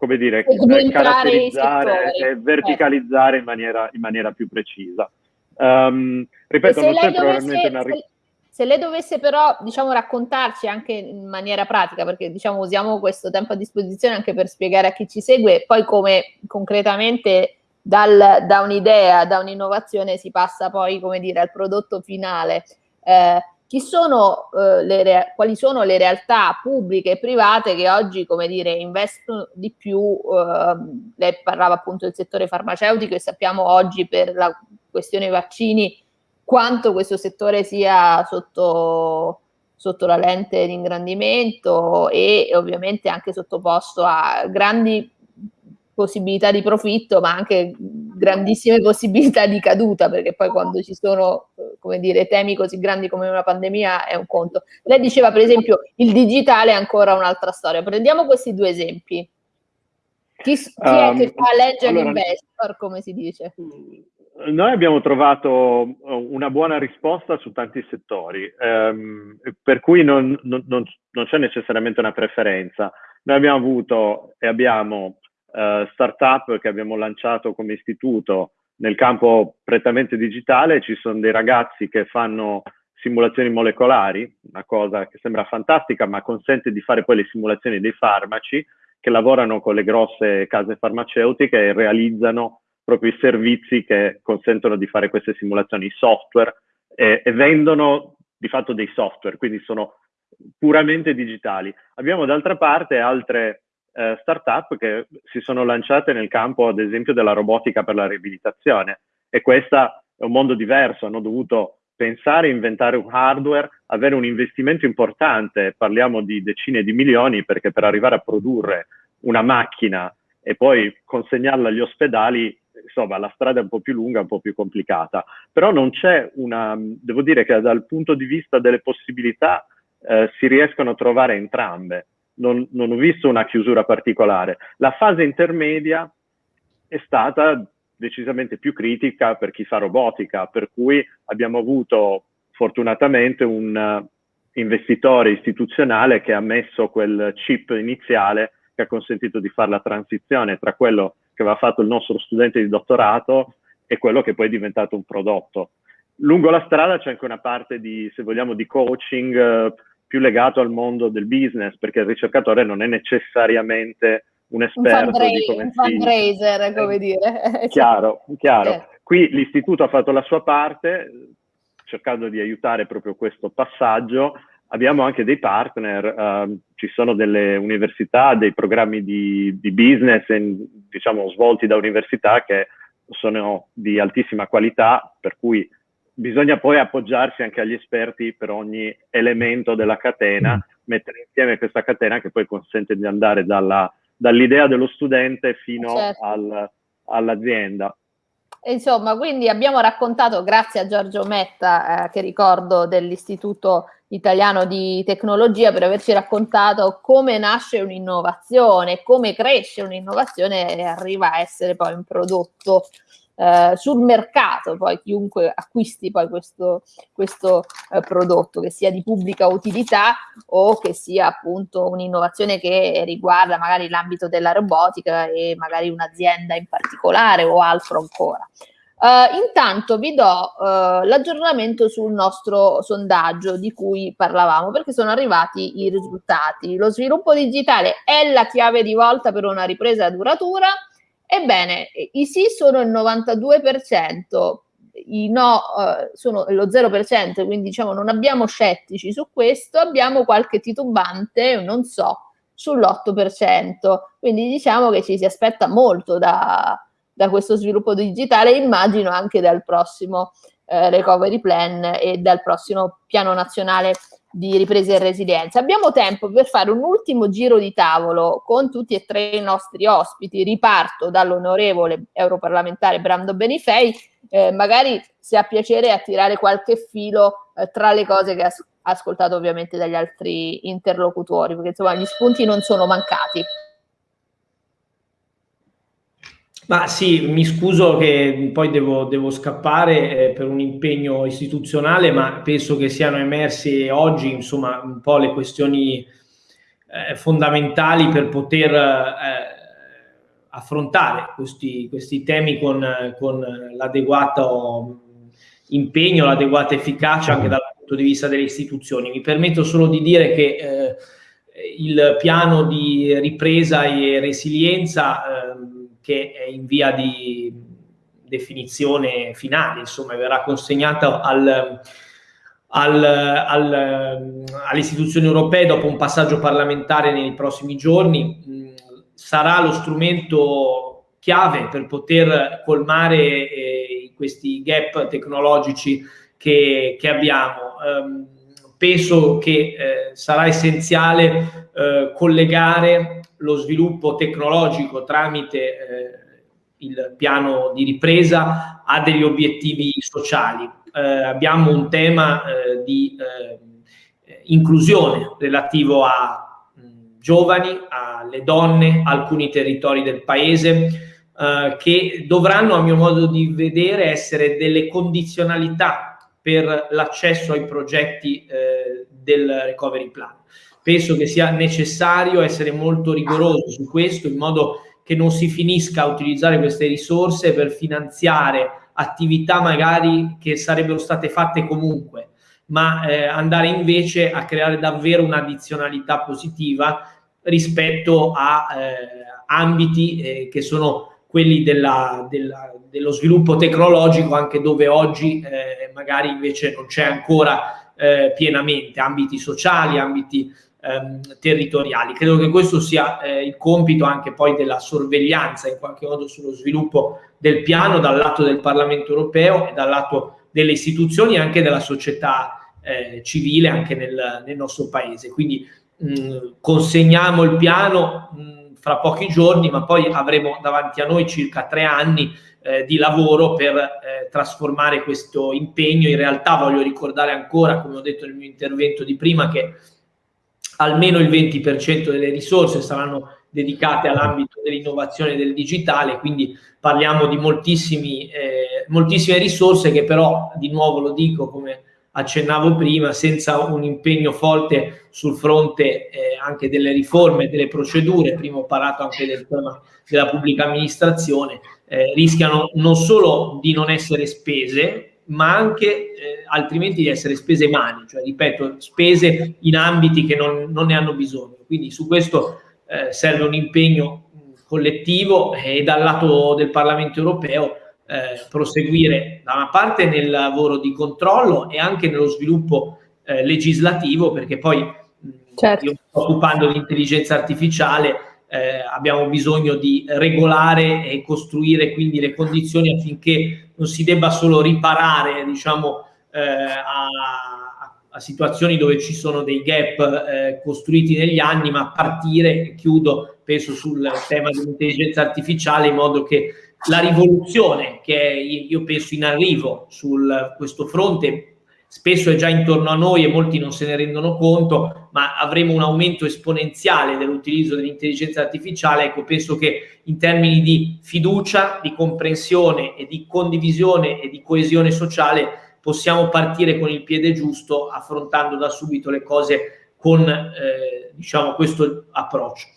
come dire, caratterizzare e verticalizzare in maniera, in maniera più precisa. Um, ripeto, non c'è probabilmente una... Se, se lei dovesse però, diciamo, raccontarci anche in maniera pratica, perché diciamo usiamo questo tempo a disposizione anche per spiegare a chi ci segue, poi come concretamente dal, da un'idea, da un'innovazione si passa poi, come dire, al prodotto finale. Eh, sono, eh, le, quali sono le realtà pubbliche e private che oggi, come dire, investono di più, eh, lei parlava appunto del settore farmaceutico e sappiamo oggi per la questione vaccini quanto questo settore sia sotto, sotto la lente di ingrandimento e ovviamente anche sottoposto a grandi possibilità di profitto, ma anche grandissime possibilità di caduta, perché poi quando ci sono, come dire, temi così grandi come una pandemia è un conto. Lei diceva, per esempio, il digitale è ancora un'altra storia. Prendiamo questi due esempi. Chi, chi um, è che ehm, fa legge allora, investor, come si dice? Noi abbiamo trovato una buona risposta su tanti settori, ehm, per cui non, non, non, c'è necessariamente una preferenza. Noi abbiamo avuto e abbiamo uh, startup che abbiamo lanciato come istituto nel campo prettamente digitale, ci sono dei ragazzi che fanno simulazioni molecolari, una cosa che sembra fantastica ma consente di fare poi le simulazioni dei farmaci, che lavorano con le grosse case farmaceutiche e realizzano proprio i servizi che consentono di fare queste simulazioni, i software, e, e vendono di fatto dei software, quindi sono puramente digitali. Abbiamo d'altra parte altre eh, startup che si sono lanciate nel campo, ad esempio, della robotica per la riabilitazione. E questo è un mondo diverso, hanno dovuto pensare, inventare un hardware, avere un investimento importante, parliamo di decine di milioni, perché per arrivare a produrre una macchina e poi consegnarla agli ospedali, insomma, la strada è un po' più lunga, un po' più complicata. Però non c'è una, devo dire che dal punto di vista delle possibilità eh, si riescono a trovare entrambe non, non ho visto una chiusura particolare. La fase intermedia è stata decisamente più critica per chi fa robotica, per cui abbiamo avuto fortunatamente un investitore istituzionale che ha messo quel chip iniziale che ha consentito di fare la transizione tra quello che aveva fatto il nostro studente di dottorato e quello che poi è diventato un prodotto. Lungo la strada c'è anche una parte di, se vogliamo, di coaching, uh, più legato al mondo del business, perché il ricercatore non è necessariamente un esperto un di come un fundraiser, come dire. Chiaro, chiaro. Eh. Qui l'istituto ha fatto la sua parte, cercando di aiutare proprio questo passaggio. Abbiamo anche dei partner, uh, ci sono delle università, dei programmi di, di business, in, diciamo, svolti da università che sono di altissima qualità, per cui bisogna poi appoggiarsi anche agli esperti per ogni elemento della catena, mm. mettere insieme questa catena che poi consente di andare dalla, dall'idea dello studente fino certo. al, all'azienda. Insomma, quindi abbiamo raccontato, grazie a Giorgio Metta, eh, che ricordo dell'Istituto Italiano di Tecnologia, per averci raccontato come nasce un'innovazione, come cresce un'innovazione e arriva a essere poi un prodotto eh, sul mercato, poi chiunque acquisti poi questo, questo eh, prodotto, che sia di pubblica utilità o che sia appunto un'innovazione che riguarda magari l'ambito della robotica e magari un'azienda in particolare o altro ancora. Uh, intanto vi do uh, l'aggiornamento sul nostro sondaggio di cui parlavamo perché sono arrivati i risultati. Lo sviluppo digitale è la chiave di volta per una ripresa duratura Ebbene, i sì sono il 92%, i no eh, sono lo 0%, quindi diciamo non abbiamo scettici su questo, abbiamo qualche titubante, non so, sull'8%. Quindi diciamo che ci si aspetta molto da, da questo sviluppo digitale, immagino anche dal prossimo eh, recovery plan e dal prossimo piano nazionale di ripresa e resilienza. Abbiamo tempo per fare un ultimo giro di tavolo con tutti e tre i nostri ospiti. Riparto dall'onorevole europarlamentare Brando Benifei, eh, magari se ha piacere attirare qualche filo eh, tra le cose che ha ascoltato ovviamente dagli altri interlocutori, perché insomma gli spunti non sono mancati. Ma sì, mi scuso che poi devo, devo scappare eh, per un impegno istituzionale, ma penso che siano emerse oggi insomma un po' le questioni eh, fondamentali per poter eh, affrontare questi, questi, temi con, con l'adeguato impegno, l'adeguata efficacia anche dal punto di vista delle istituzioni. Mi permetto solo di dire che eh, il piano di ripresa e resilienza ehm, che è in via di definizione finale, insomma, verrà consegnata al, al, al, alle istituzioni europee dopo un passaggio parlamentare nei prossimi giorni. Mm, sarà lo strumento chiave per poter colmare eh, questi gap tecnologici che, che abbiamo. Um, penso che eh, sarà essenziale eh, collegare lo sviluppo tecnologico tramite eh, il piano di ripresa a degli obiettivi sociali. Eh, abbiamo un tema eh, di eh, inclusione relativo a giovani, alle donne, alcuni territori del paese, che dovranno, a mio modo di vedere, essere delle condizionalità per l'accesso ai progetti eh, del recovery plan. Penso che sia necessario essere molto rigorosi su questo in modo che non si finisca a utilizzare queste risorse per finanziare attività magari che sarebbero state fatte comunque, ma eh, andare invece a creare davvero un'addizionalità positiva rispetto a eh, ambiti eh, che sono quelli della, della, dello sviluppo tecnologico, anche dove oggi eh, magari invece non c'è ancora eh, pienamente, ambiti sociali, ambiti ehm, territoriali. Credo che questo sia eh, il compito anche poi della sorveglianza in qualche modo sullo sviluppo del piano dal lato del Parlamento europeo e dal lato delle istituzioni e anche della società eh, civile anche nel, nel, nostro paese. Quindi mh, consegniamo il piano. Mh, fra pochi giorni, ma poi avremo davanti a noi circa tre anni eh, di lavoro per eh, trasformare questo impegno. In realtà voglio ricordare ancora, come ho detto nel mio intervento di prima, che almeno il 20% delle risorse saranno dedicate all'ambito dell'innovazione del digitale, quindi parliamo di eh, moltissime risorse che però, di nuovo lo dico come accennavo prima, senza un impegno forte sul fronte eh, anche delle riforme, delle procedure, prima ho parlato anche del tema della pubblica amministrazione, eh, rischiano non solo di non essere spese, ma anche eh, altrimenti di essere spese mani, cioè ripeto, spese in ambiti che non, non ne hanno bisogno. Quindi su questo eh, serve un impegno collettivo e dal lato del Parlamento europeo eh, proseguire da una parte nel lavoro di controllo e anche nello sviluppo eh, legislativo, perché poi certo. io sto occupando di intelligenza artificiale, eh, abbiamo bisogno di regolare e costruire quindi le condizioni affinché non si debba solo riparare, diciamo, eh, a, a, situazioni dove ci sono dei gap eh, costruiti negli anni, ma partire, chiudo, penso sul tema dell'intelligenza artificiale in modo che la rivoluzione che è, io penso in arrivo su questo fronte spesso è già intorno a noi e molti non se ne rendono conto, ma avremo un aumento esponenziale dell'utilizzo dell'intelligenza artificiale. Ecco, penso che in termini di fiducia, di comprensione e di condivisione e di coesione sociale possiamo partire con il piede giusto, affrontando da subito le cose con eh, diciamo, questo approccio.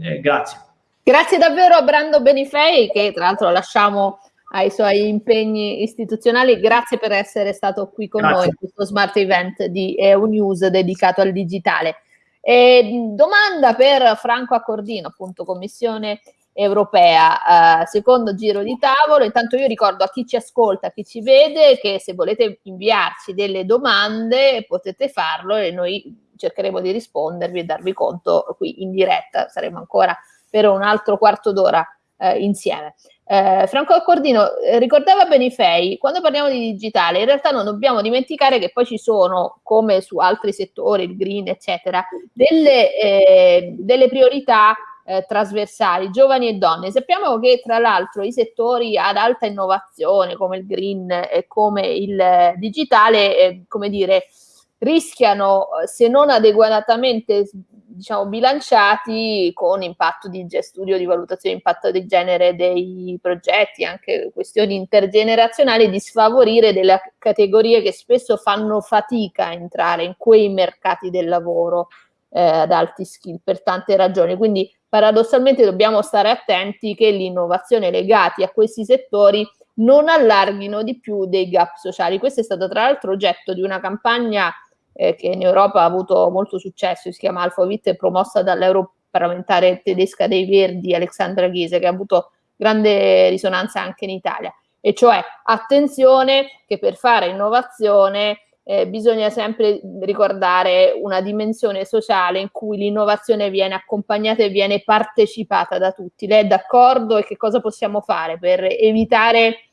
Eh, grazie. Grazie davvero a Brando Benifei, che tra l'altro lasciamo ai suoi impegni istituzionali. Grazie per essere stato qui con Grazie. noi in questo smart event di EU News dedicato al digitale. E, domanda per Franco Accordino, appunto Commissione europea, eh, secondo giro di tavolo. Intanto io ricordo a chi ci ascolta, a chi ci vede, che se volete inviarci delle domande potete farlo e noi cercheremo di rispondervi e darvi conto qui in diretta. Saremo ancora per un altro quarto d'ora eh, insieme. Eh, Franco Accordino eh, ricordava Benifei, quando parliamo di digitale, in realtà non dobbiamo dimenticare che poi ci sono, come su altri settori, il green, eccetera, delle, eh, delle priorità eh, trasversali, giovani e donne. Sappiamo che tra l'altro i settori ad alta innovazione, come il green e come il digitale, eh, come dire, rischiano, se non adeguatamente diciamo, bilanciati con impatto di studio di valutazione di impatto di genere dei progetti, anche questioni intergenerazionali, di sfavorire delle categorie che spesso fanno fatica a entrare in quei mercati del lavoro eh, ad alti skill per tante ragioni. Quindi paradossalmente dobbiamo stare attenti che l'innovazione legati a questi settori non allarghino di più dei gap sociali. Questo è stato tra l'altro oggetto di una campagna eh, che in Europa ha avuto molto successo, si chiama Alphavit, promossa dall'europarlamentare tedesca dei Verdi Alexandra Ghise, che ha avuto grande risonanza anche in Italia. E cioè, attenzione che per fare innovazione eh, bisogna sempre ricordare una dimensione sociale in cui l'innovazione viene accompagnata e viene partecipata da tutti. Lei è d'accordo e che cosa possiamo fare per evitare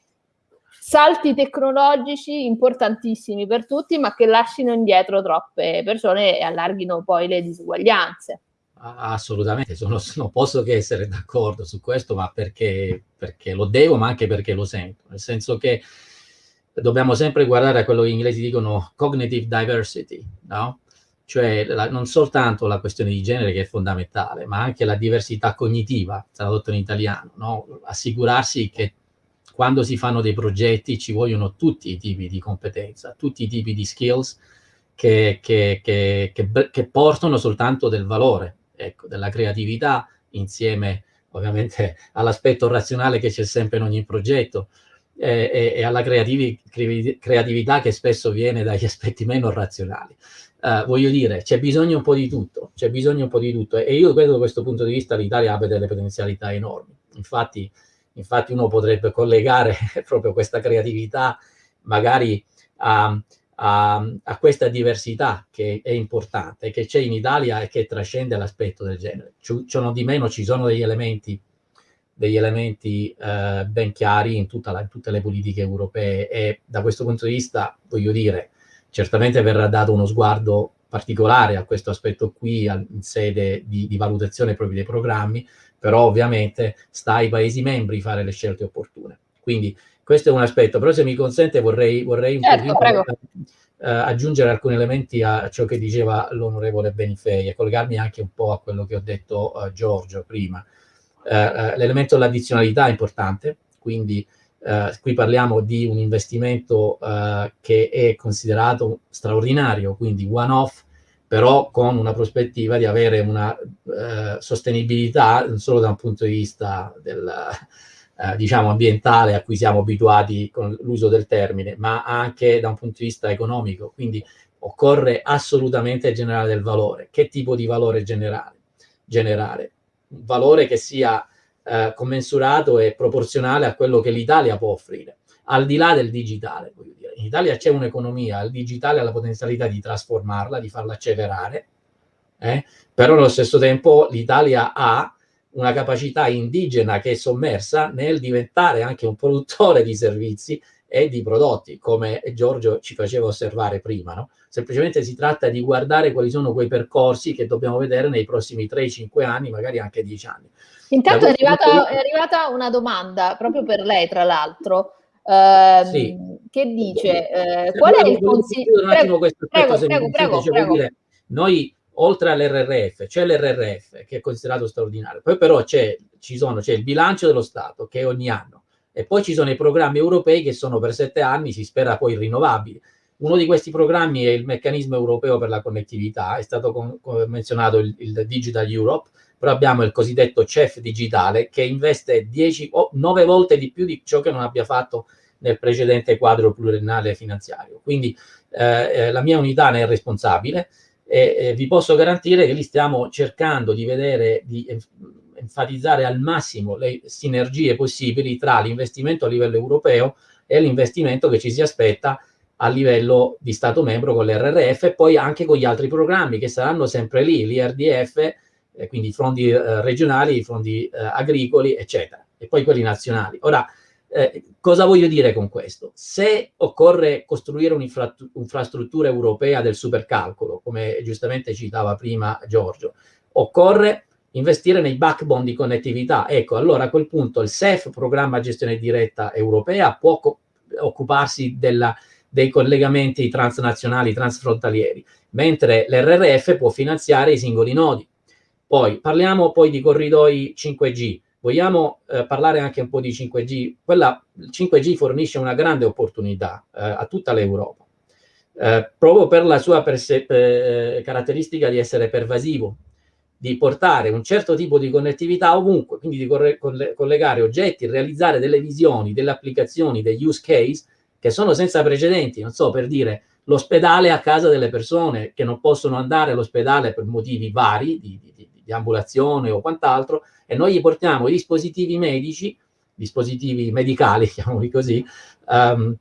salti tecnologici importantissimi per tutti, ma che lasciano indietro troppe persone e allarghino poi le disuguaglianze. Assolutamente, sono, non posso che essere d'accordo su questo, ma perché, perché lo devo, ma anche perché lo sento. Nel senso che dobbiamo sempre guardare a quello che gli inglesi dicono cognitive diversity, no? Cioè la, non soltanto la questione di genere che è fondamentale, ma anche la diversità cognitiva, tradotto in italiano, no? Assicurarsi che quando si fanno dei progetti ci vogliono tutti i tipi di competenza, tutti i tipi di skills che, che, che, che portano soltanto del valore, ecco, della creatività insieme ovviamente all'aspetto razionale che c'è sempre in ogni progetto e, e, e alla creativi, creatività che spesso viene dagli aspetti meno razionali. Uh, voglio dire, c'è bisogno un po' di tutto, c'è bisogno un po' di tutto e io credo da questo punto di vista l'Italia abbia delle potenzialità enormi. Infatti Infatti uno potrebbe collegare proprio questa creatività magari a, a, a, questa diversità che è importante, che c'è in Italia e che trascende l'aspetto del genere. Ciò di meno ci sono degli elementi, degli elementi eh, ben chiari in, la, in, tutte le politiche europee e da questo punto di vista, voglio dire, certamente verrà dato uno sguardo particolare a questo aspetto qui in sede di, di valutazione proprio dei programmi, però ovviamente sta ai Paesi membri fare le scelte opportune. Quindi questo è un aspetto, però se mi consente vorrei, vorrei certo, uh, aggiungere alcuni elementi a ciò che diceva l'onorevole Benifei e collegarmi anche un po' a quello che ho detto uh, Giorgio prima. Uh, l'elemento dell'addizionalità è importante, quindi qui parliamo di un investimento che è considerato straordinario, quindi one-off, però con una prospettiva di avere una eh, sostenibilità non solo da un punto di vista del, eh, diciamo ambientale a cui siamo abituati con l'uso del termine, ma anche da un punto di vista economico. Quindi occorre assolutamente generare del valore. Che tipo di valore generare? generare? Un valore che sia eh, commensurato e proporzionale a quello che l'Italia può offrire, al di là del digitale. In Italia c'è un'economia, il digitale ha la potenzialità di trasformarla, di farla accelerare, eh? però allo stesso tempo l'Italia ha una capacità indigena che è sommersa nel diventare anche un produttore di servizi e di prodotti, come Giorgio ci faceva osservare prima. No? Semplicemente si tratta di guardare quali sono quei percorsi che dobbiamo vedere nei prossimi 3-5 anni, magari anche 10 anni. Intanto è arrivata, è arrivata, una domanda proprio per lei, tra l'altro, eh, sì. che dice eh, qual è il consiglio... Prego, prego, prego, prego, prego. Dire, noi oltre all'RRF, c'è l'RRF che è considerato straordinario, poi però c'è, ci sono, c'è il bilancio dello Stato che è ogni anno e poi ci sono i programmi europei che sono per sette anni, si spera poi rinnovabili. Uno di questi programmi è il meccanismo europeo per la connettività, è stato menzionato il, il, Digital Europe, però abbiamo il cosiddetto CEF digitale che investe 10 o 9 volte di più di ciò che non abbia fatto nel precedente quadro pluriennale finanziario. Quindi eh, eh la mia unità ne è responsabile, e eh, vi posso garantire che lì stiamo cercando di vedere, di enfatizzare al massimo le sinergie possibili tra l'investimento a livello europeo e l'investimento che ci si aspetta a livello di Stato membro con l'RRF e poi anche con gli altri programmi che saranno sempre lì, l'IRDF, eh, quindi i fondi eh, regionali, i fondi eh, agricoli, eccetera, e poi quelli nazionali. Ora, eh, cosa voglio dire con questo? Se occorre costruire un'infrastruttura europea del supercalcolo, come giustamente citava prima Giorgio, occorre investire nei backbone di connettività. Ecco, allora a quel punto il SEF, Programma Gestione Diretta Europea, può occuparsi della, dei collegamenti transnazionali, transfrontalieri, mentre l'RRF può finanziare i singoli nodi. Poi parliamo poi di corridoi 5G. Vogliamo eh, parlare anche un po' di 5G? Quella, il 5G fornisce una grande opportunità eh, a tutta l'Europa, eh, proprio per la sua eh, caratteristica di essere pervasivo, di portare un certo tipo di connettività ovunque, quindi di collegare oggetti, realizzare delle visioni, delle applicazioni, degli use case che sono senza precedenti, non so, per dire l'ospedale a casa delle persone che non possono andare all'ospedale per motivi vari, di, di, di ambulazione o quant'altro, e noi gli portiamo i dispositivi medici, dispositivi medicali, chiamiamoli così, um,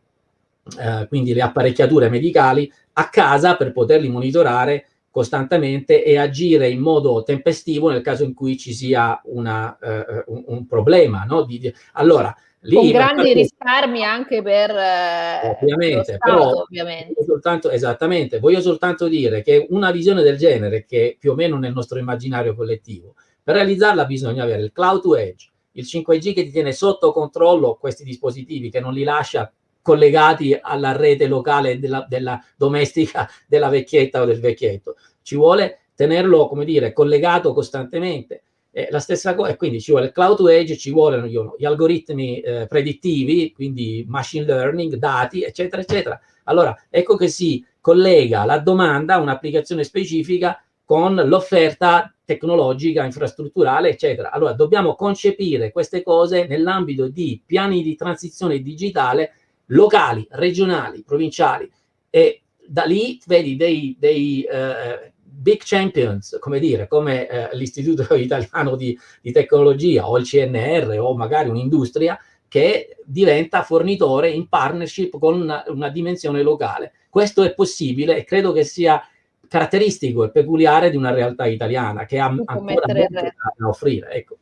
uh, quindi le apparecchiature medicali, a casa per poterli monitorare costantemente e agire in modo tempestivo nel caso in cui ci sia una, uh, un, un, problema. No? Di, allora, lì, Con grandi per... risparmi anche per uh, ovviamente, Stato, però, ovviamente. Soltanto, esattamente, voglio soltanto dire che una visione del genere, che più o meno nel nostro immaginario collettivo, per realizzarla bisogna avere il cloud to edge, il 5G che ti tiene sotto controllo questi dispositivi, che non li lascia collegati alla rete locale della, della domestica della vecchietta o del vecchietto. Ci vuole tenerlo, come dire, collegato costantemente. Eh, la stessa cosa, e quindi ci vuole il cloud to edge, ci vogliono gli algoritmi eh, predittivi, quindi machine learning, dati, eccetera, eccetera. Allora, ecco che si collega la domanda a un'applicazione specifica con l'offerta tecnologica, infrastrutturale, eccetera. Allora, dobbiamo concepire queste cose nell'ambito di piani di transizione digitale locali, regionali, provinciali e da lì vedi dei, dei uh, big champions, come dire, come uh, l'Istituto Italiano di, di, Tecnologia o il CNR o magari un'industria che diventa fornitore in partnership con una, una dimensione locale. Questo è possibile e credo che sia caratteristico e peculiare di una realtà italiana che ha ancora molto da offrire. Ecco.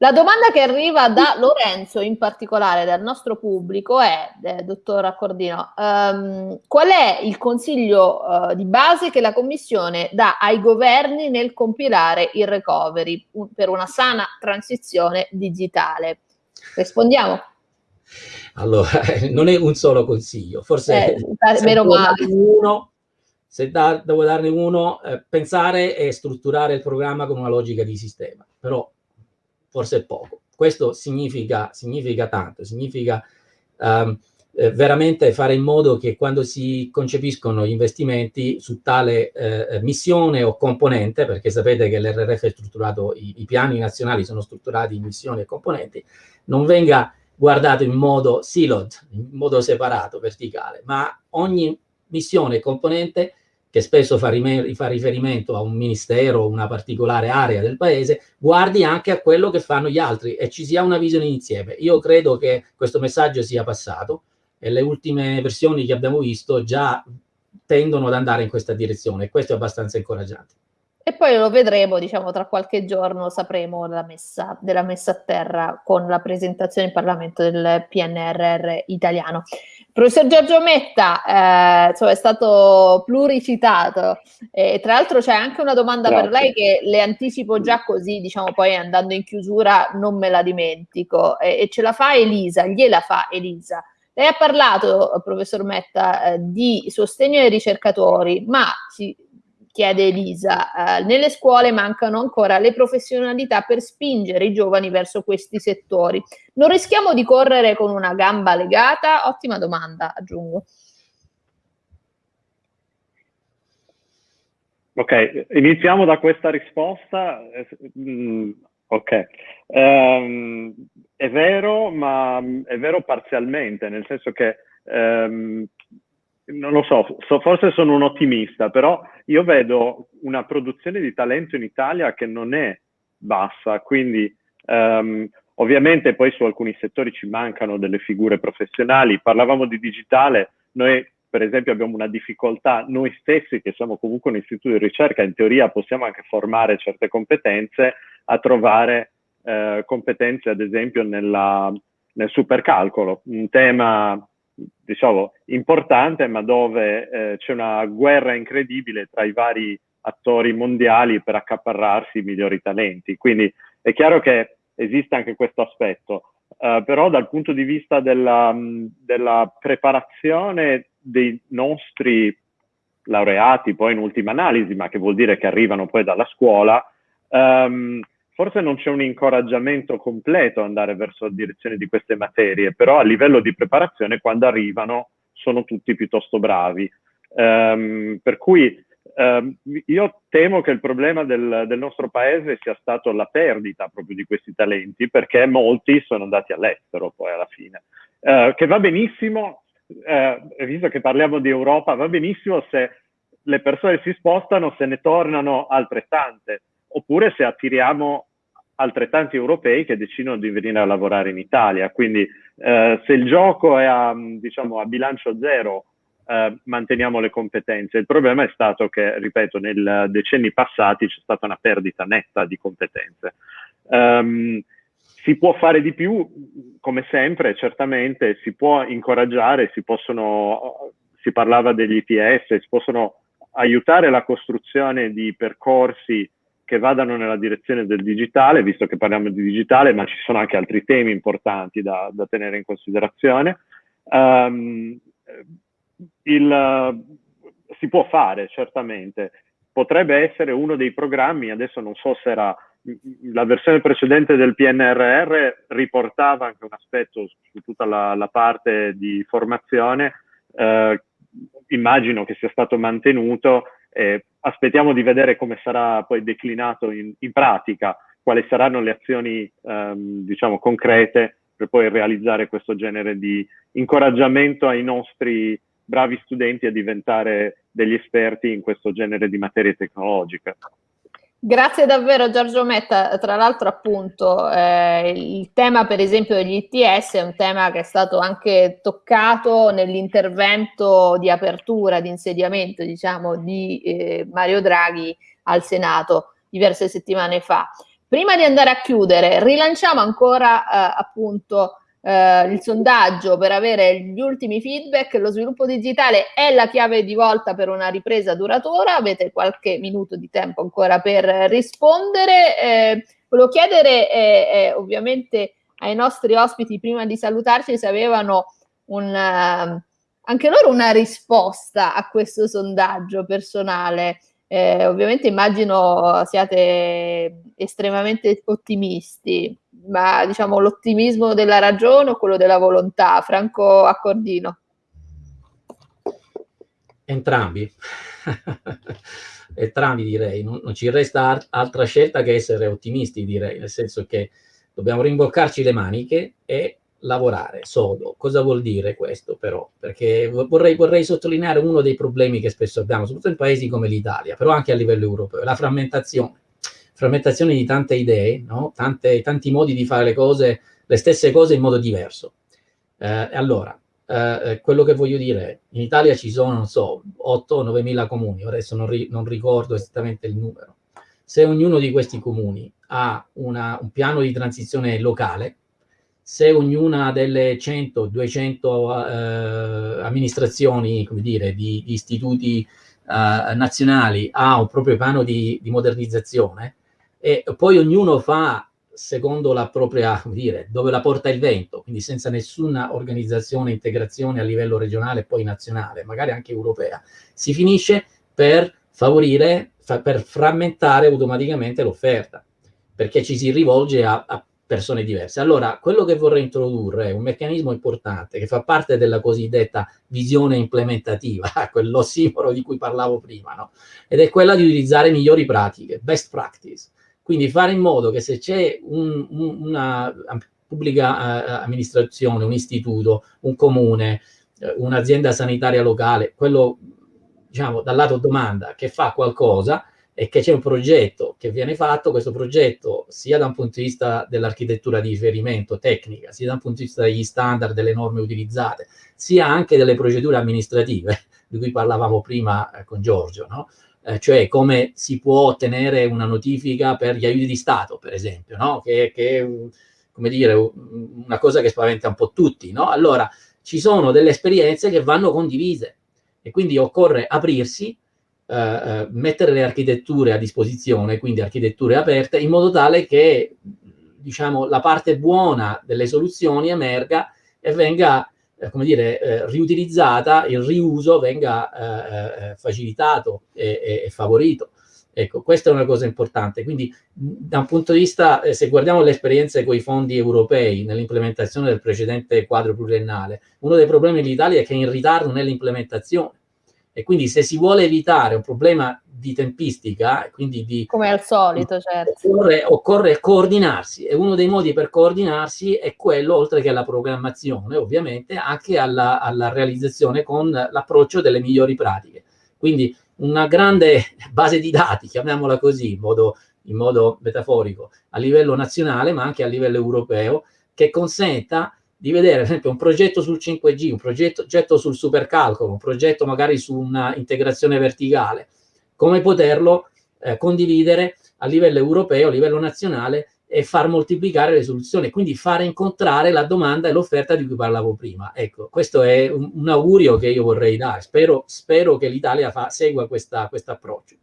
La domanda che arriva da Lorenzo, in particolare dal nostro pubblico, è, eh, dottor Accordino, um, qual è il consiglio uh, di base che la Commissione dà ai governi nel compilare il recovery un, per una sana transizione digitale? Rispondiamo. Allora, non è un solo consiglio, forse eh, meno male. uno se da, devo darne uno, eh, pensare e strutturare il programma con una logica di sistema, però forse poco. Questo significa, significa tanto, significa um, eh, veramente fare in modo che quando si concepiscono gli investimenti su tale eh, missione o componente, perché sapete che l'RRF è strutturato, i, i piani nazionali sono strutturati in missioni e componenti, non venga guardato in modo siloed, in modo separato, verticale, ma ogni missione e componente che spesso fa, riferimento a un ministero o una particolare area del paese, guardi anche a quello che fanno gli altri e ci sia una visione insieme. Io credo che questo messaggio sia passato e le ultime versioni che abbiamo visto già tendono ad andare in questa direzione e questo è abbastanza incoraggiante. E poi lo vedremo, diciamo, tra qualche giorno sapremo la messa, della messa a terra con la presentazione in Parlamento del PNRR italiano. Professor Giorgio Metta, eh, insomma, è stato pluricitato e tra l'altro c'è anche una domanda Grazie. per lei che le anticipo già così, diciamo, poi andando in chiusura non me la dimentico e, e ce la fa Elisa, gliela fa Elisa. Lei ha parlato, professor Metta, eh, di sostegno ai ricercatori, ma si chiede Elisa, eh, nelle scuole mancano ancora le professionalità per spingere i giovani verso questi settori. Non rischiamo di correre con una gamba legata? Ottima domanda, aggiungo. Ok, iniziamo da questa risposta. Mm, ok, um, è vero, ma è vero parzialmente, nel senso che um, non lo so, so, forse sono un ottimista, però io vedo una produzione di talento in Italia che non è bassa, quindi um, ovviamente poi su alcuni settori ci mancano delle figure professionali, parlavamo di digitale, noi per esempio abbiamo una difficoltà, noi stessi che siamo comunque un istituto di ricerca, in teoria possiamo anche formare certe competenze, a trovare eh, competenze ad esempio nella, nel supercalcolo, un tema diciamo, importante, ma dove eh, c'è una guerra incredibile tra i vari attori mondiali per accaparrarsi i migliori talenti. Quindi è chiaro che esiste anche questo aspetto, uh, però dal punto di vista della, della, preparazione dei nostri laureati, poi in ultima analisi, ma che vuol dire che arrivano poi dalla scuola, um, forse non c'è un incoraggiamento completo ad andare verso la direzione di queste materie, però a livello di preparazione quando arrivano sono tutti piuttosto bravi. Um, per cui um, io temo che il problema del, del, nostro paese sia stato la perdita proprio di questi talenti, perché molti sono andati all'estero poi alla fine. Uh, che va benissimo, uh, visto che parliamo di Europa, va benissimo se le persone si spostano, se ne tornano altrettante, oppure se attiriamo altrettanti europei che decidono di venire a lavorare in Italia. Quindi eh, se il gioco è a, diciamo, a bilancio zero, eh, manteniamo le competenze. Il problema è stato che, ripeto, nei decenni passati c'è stata una perdita netta di competenze. Um, si può fare di più, come sempre, certamente, si può incoraggiare, si possono, si parlava degli ITS, si possono aiutare la costruzione di percorsi che vadano nella direzione del digitale, visto che parliamo di digitale, ma ci sono anche altri temi importanti da, da tenere in considerazione. Um, il, si può fare, certamente. Potrebbe essere uno dei programmi, adesso non so se era la versione precedente del PNRR riportava anche un aspetto su tutta la, la parte di formazione, eh, immagino che sia stato mantenuto, eh, aspettiamo di vedere come sarà poi declinato in, in pratica, quali saranno le azioni ehm, diciamo concrete per poi realizzare questo genere di incoraggiamento ai nostri bravi studenti a diventare degli esperti in questo genere di materie tecnologiche. Grazie davvero Giorgio Metta, tra l'altro appunto eh, il tema per esempio degli ITS è un tema che è stato anche toccato nell'intervento di apertura, di insediamento diciamo di eh, Mario Draghi al Senato diverse settimane fa. Prima di andare a chiudere rilanciamo ancora eh, appunto eh, il sondaggio per avere gli ultimi feedback. Lo sviluppo digitale è la chiave di volta per una ripresa duratura. Avete qualche minuto di tempo ancora per rispondere. Eh, volevo chiedere eh, eh ovviamente ai nostri ospiti prima di salutarci se avevano un, uh, anche loro una risposta a questo sondaggio personale. Eh, ovviamente immagino siate estremamente ottimisti ma diciamo l'ottimismo della ragione o quello della volontà? Franco Accordino. Entrambi. Entrambi direi, non, non ci resta altra scelta che essere ottimisti direi, nel senso che dobbiamo rimboccarci le maniche e lavorare sodo. Cosa vuol dire questo però? Perché vorrei, vorrei, sottolineare uno dei problemi che spesso abbiamo, soprattutto in paesi come l'Italia, però anche a livello europeo, la frammentazione. Frammentazione di tante idee, no? tante, tanti modi di fare le cose, le stesse cose in modo diverso. Eh, allora, eh, quello che voglio dire in Italia ci sono, non so, 8-9 mila comuni, adesso non, ri, non ricordo esattamente il numero. Se ognuno di questi comuni ha una, un piano di transizione locale, se ognuna delle 100, 200 eh, amministrazioni, come dire, di, di istituti eh, nazionali ha un proprio piano di, di, modernizzazione e poi ognuno fa secondo la propria, dire, dove la porta il vento, quindi senza nessuna organizzazione, integrazione a livello regionale e poi nazionale, magari anche europea, si finisce per favorire, fa, per frammentare automaticamente l'offerta, perché ci si rivolge a, a persone diverse. Allora, quello che vorrei introdurre è un meccanismo importante che fa parte della cosiddetta visione implementativa, quell'ossimoro di cui parlavo prima, no? ed è quella di utilizzare migliori pratiche, best practice. Quindi fare in modo che se c'è un, un, una pubblica uh, amministrazione, un istituto, un comune, uh, un'azienda sanitaria locale, quello diciamo dal lato domanda che fa qualcosa, e che c'è un progetto che viene fatto, questo progetto sia da un punto di vista dell'architettura di riferimento tecnica, sia da un punto di vista degli standard, delle norme utilizzate, sia anche delle procedure amministrative, di cui parlavamo prima eh, con Giorgio, no? Eh, cioè come si può ottenere una notifica per gli aiuti di Stato, per esempio, no? che, che è come dire, una cosa che spaventa un po' tutti. No? Allora, ci sono delle esperienze che vanno condivise e quindi occorre aprirsi eh, eh, mettere le architetture a disposizione, quindi architetture aperte, in modo tale che diciamo, la parte buona delle soluzioni emerga e venga come dire, eh, riutilizzata, il riuso venga eh, eh facilitato e, e, favorito. Ecco, questa è una cosa importante. Quindi, da un punto di vista, eh, se guardiamo le esperienze con i fondi europei nell'implementazione del precedente quadro pluriennale, uno dei problemi dell'Italia è che è in ritardo nell'implementazione. E quindi se si vuole evitare un problema di tempistica, quindi di... Come al solito, certo. Occorre, occorre, coordinarsi e uno dei modi per coordinarsi è quello, oltre che alla programmazione, ovviamente, anche alla, alla realizzazione con l'approccio delle migliori pratiche. Quindi una grande base di dati, chiamiamola così, in modo, in modo metaforico, a livello nazionale, ma anche a livello europeo, che consenta di vedere, per esempio, un progetto sul 5G, un progetto, progetto sul supercalcolo, un progetto magari su una integrazione verticale, come poterlo eh, condividere a livello europeo, a livello nazionale e far moltiplicare le soluzioni, quindi fare incontrare la domanda e l'offerta di cui parlavo prima. Ecco, questo è un, un augurio che io vorrei dare. Spero, spero che l'Italia segua questo approccio.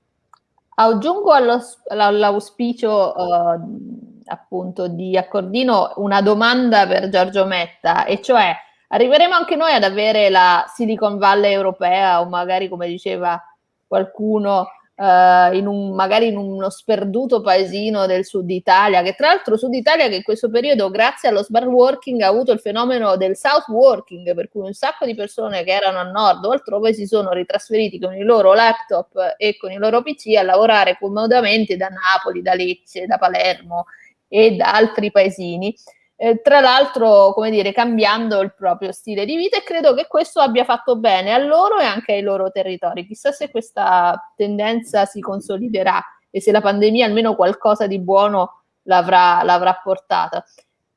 Aggiungo all'auspicio uh, appunto di Accordino una domanda per Giorgio Metta, e cioè arriveremo anche noi ad avere la Silicon Valley europea o magari come diceva qualcuno Uh, in un, magari in uno sperduto paesino del sud Italia, che tra l'altro sud Italia che in questo periodo grazie allo smart working ha avuto il fenomeno del south working, per cui un sacco di persone che erano a nord o altrove si sono ritrasferiti con i loro laptop e con i loro PC a lavorare comodamente da Napoli, da Lecce, da Palermo e da altri paesini. Eh, tra l'altro, come dire, cambiando il proprio stile di vita e credo che questo abbia fatto bene a loro e anche ai loro territori. Chissà se questa tendenza si consoliderà e se la pandemia almeno qualcosa di buono l'avrà, portata.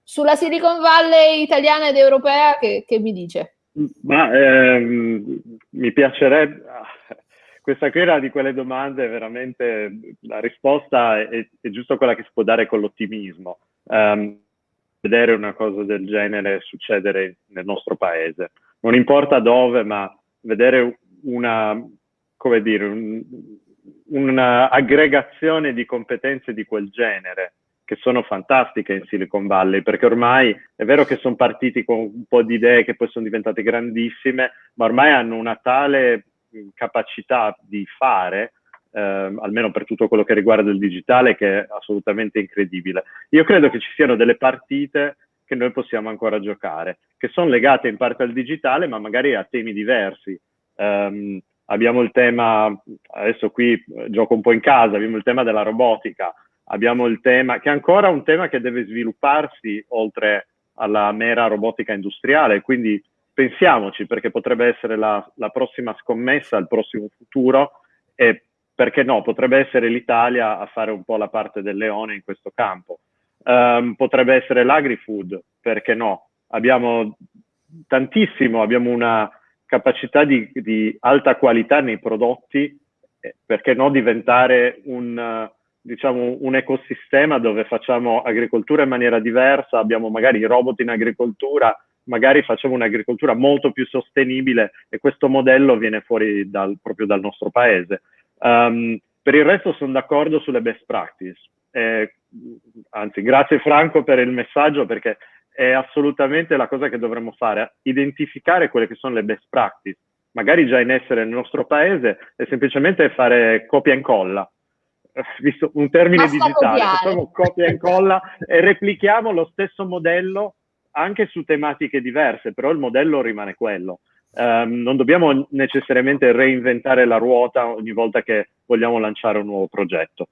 Sulla Silicon Valley italiana ed europea, che, che mi dice? Ma ehm, mi piacerebbe, questa qui era di quelle domande veramente, la risposta è, è giusto quella che si può dare con l'ottimismo. Um, vedere una cosa del genere succedere nel nostro paese. Non importa dove, ma vedere una, come dire, un, un'aggregazione di competenze di quel genere che sono fantastiche in Silicon Valley, perché ormai è vero che sono partiti con un po' di idee che poi sono diventate grandissime, ma ormai hanno una tale capacità di fare, eh, almeno per tutto quello che riguarda il digitale, che è assolutamente incredibile. Io credo che ci siano delle partite che noi possiamo ancora giocare, che sono legate in parte al digitale, ma magari a temi diversi. Um, abbiamo il tema, adesso qui eh, gioco un po' in casa, abbiamo il tema della robotica, abbiamo il tema, che è ancora un tema che deve svilupparsi oltre alla mera robotica industriale, quindi pensiamoci perché potrebbe essere la, la prossima scommessa, il prossimo futuro e perché no, potrebbe essere l'Italia a fare un po' la parte del leone in questo campo. Um, potrebbe essere l'agri-food, perché no? Abbiamo tantissimo, abbiamo una capacità di, di alta qualità nei prodotti, eh, perché no diventare un, diciamo, un ecosistema dove facciamo agricoltura in maniera diversa, abbiamo magari robot in agricoltura, magari facciamo un'agricoltura molto più sostenibile e questo modello viene fuori dal, proprio dal nostro paese. Um, per il resto sono d'accordo sulle best practice. Eh, anzi, grazie Franco per il messaggio perché è assolutamente la cosa che dovremmo fare, identificare quelle che sono le best practice, magari già in essere nel nostro paese, e semplicemente fare copia e incolla. Visto un termine Basta digitale, facciamo copia e incolla e replichiamo lo stesso modello anche su tematiche diverse, però il modello rimane quello. Um, non dobbiamo necessariamente reinventare la ruota ogni volta che vogliamo lanciare un nuovo progetto.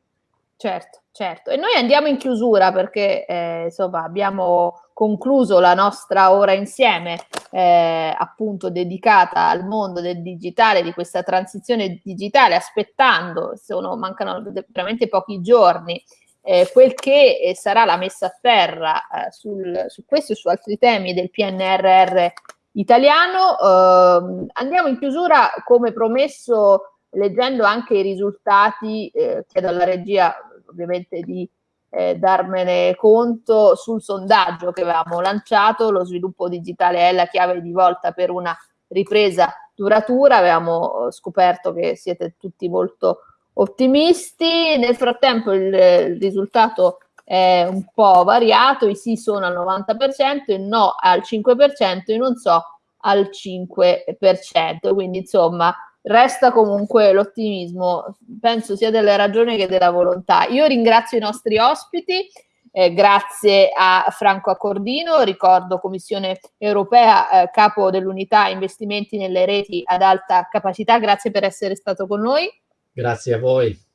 Certo, certo. E noi andiamo in chiusura perché eh, insomma abbiamo concluso la nostra ora insieme, eh, appunto dedicata al mondo del digitale, di questa transizione digitale, aspettando, sono, mancano veramente pochi giorni, eh, quel che eh, sarà la messa a terra eh, sul, su questo e su altri temi del PNRR italiano. Eh, andiamo in chiusura come promesso leggendo anche i risultati, eh, chiedo alla regia ovviamente di eh, darmene conto sul sondaggio che avevamo lanciato, lo sviluppo digitale è la chiave di volta per una ripresa duratura, avevamo scoperto che siete tutti molto ottimisti, nel frattempo il, il risultato è un po' variato, i sì sono al 90%, il no al 5%, e non so al 5%, quindi insomma resta comunque l'ottimismo, penso sia delle ragioni che della volontà. Io ringrazio i nostri ospiti, eh, grazie a Franco Accordino, ricordo Commissione Europea, eh, capo dell'unità investimenti nelle reti ad alta capacità, grazie per essere stato con noi. Grazie a voi.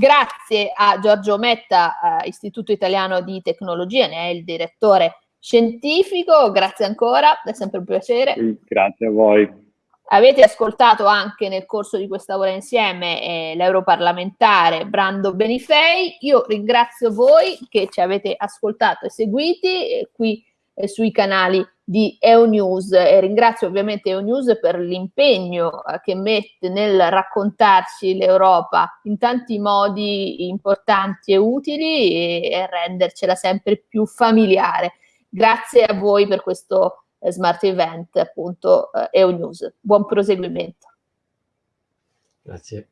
Grazie a Giorgio Metta, eh, Istituto Italiano di Tecnologia, ne è il direttore scientifico, grazie ancora, è sempre un piacere. Grazie a voi. Avete ascoltato anche nel corso di questa ora insieme eh, l'europarlamentare Brando Benifei. Io ringrazio voi che ci avete ascoltato e seguiti eh, qui eh, sui canali di EONews e ringrazio ovviamente EONews per l'impegno eh, che mette nel raccontarci l'Europa in tanti modi importanti e utili e, rendercela sempre più familiare. Grazie a voi per questo eh, smart event appunto eh, EONews. Buon proseguimento. Grazie.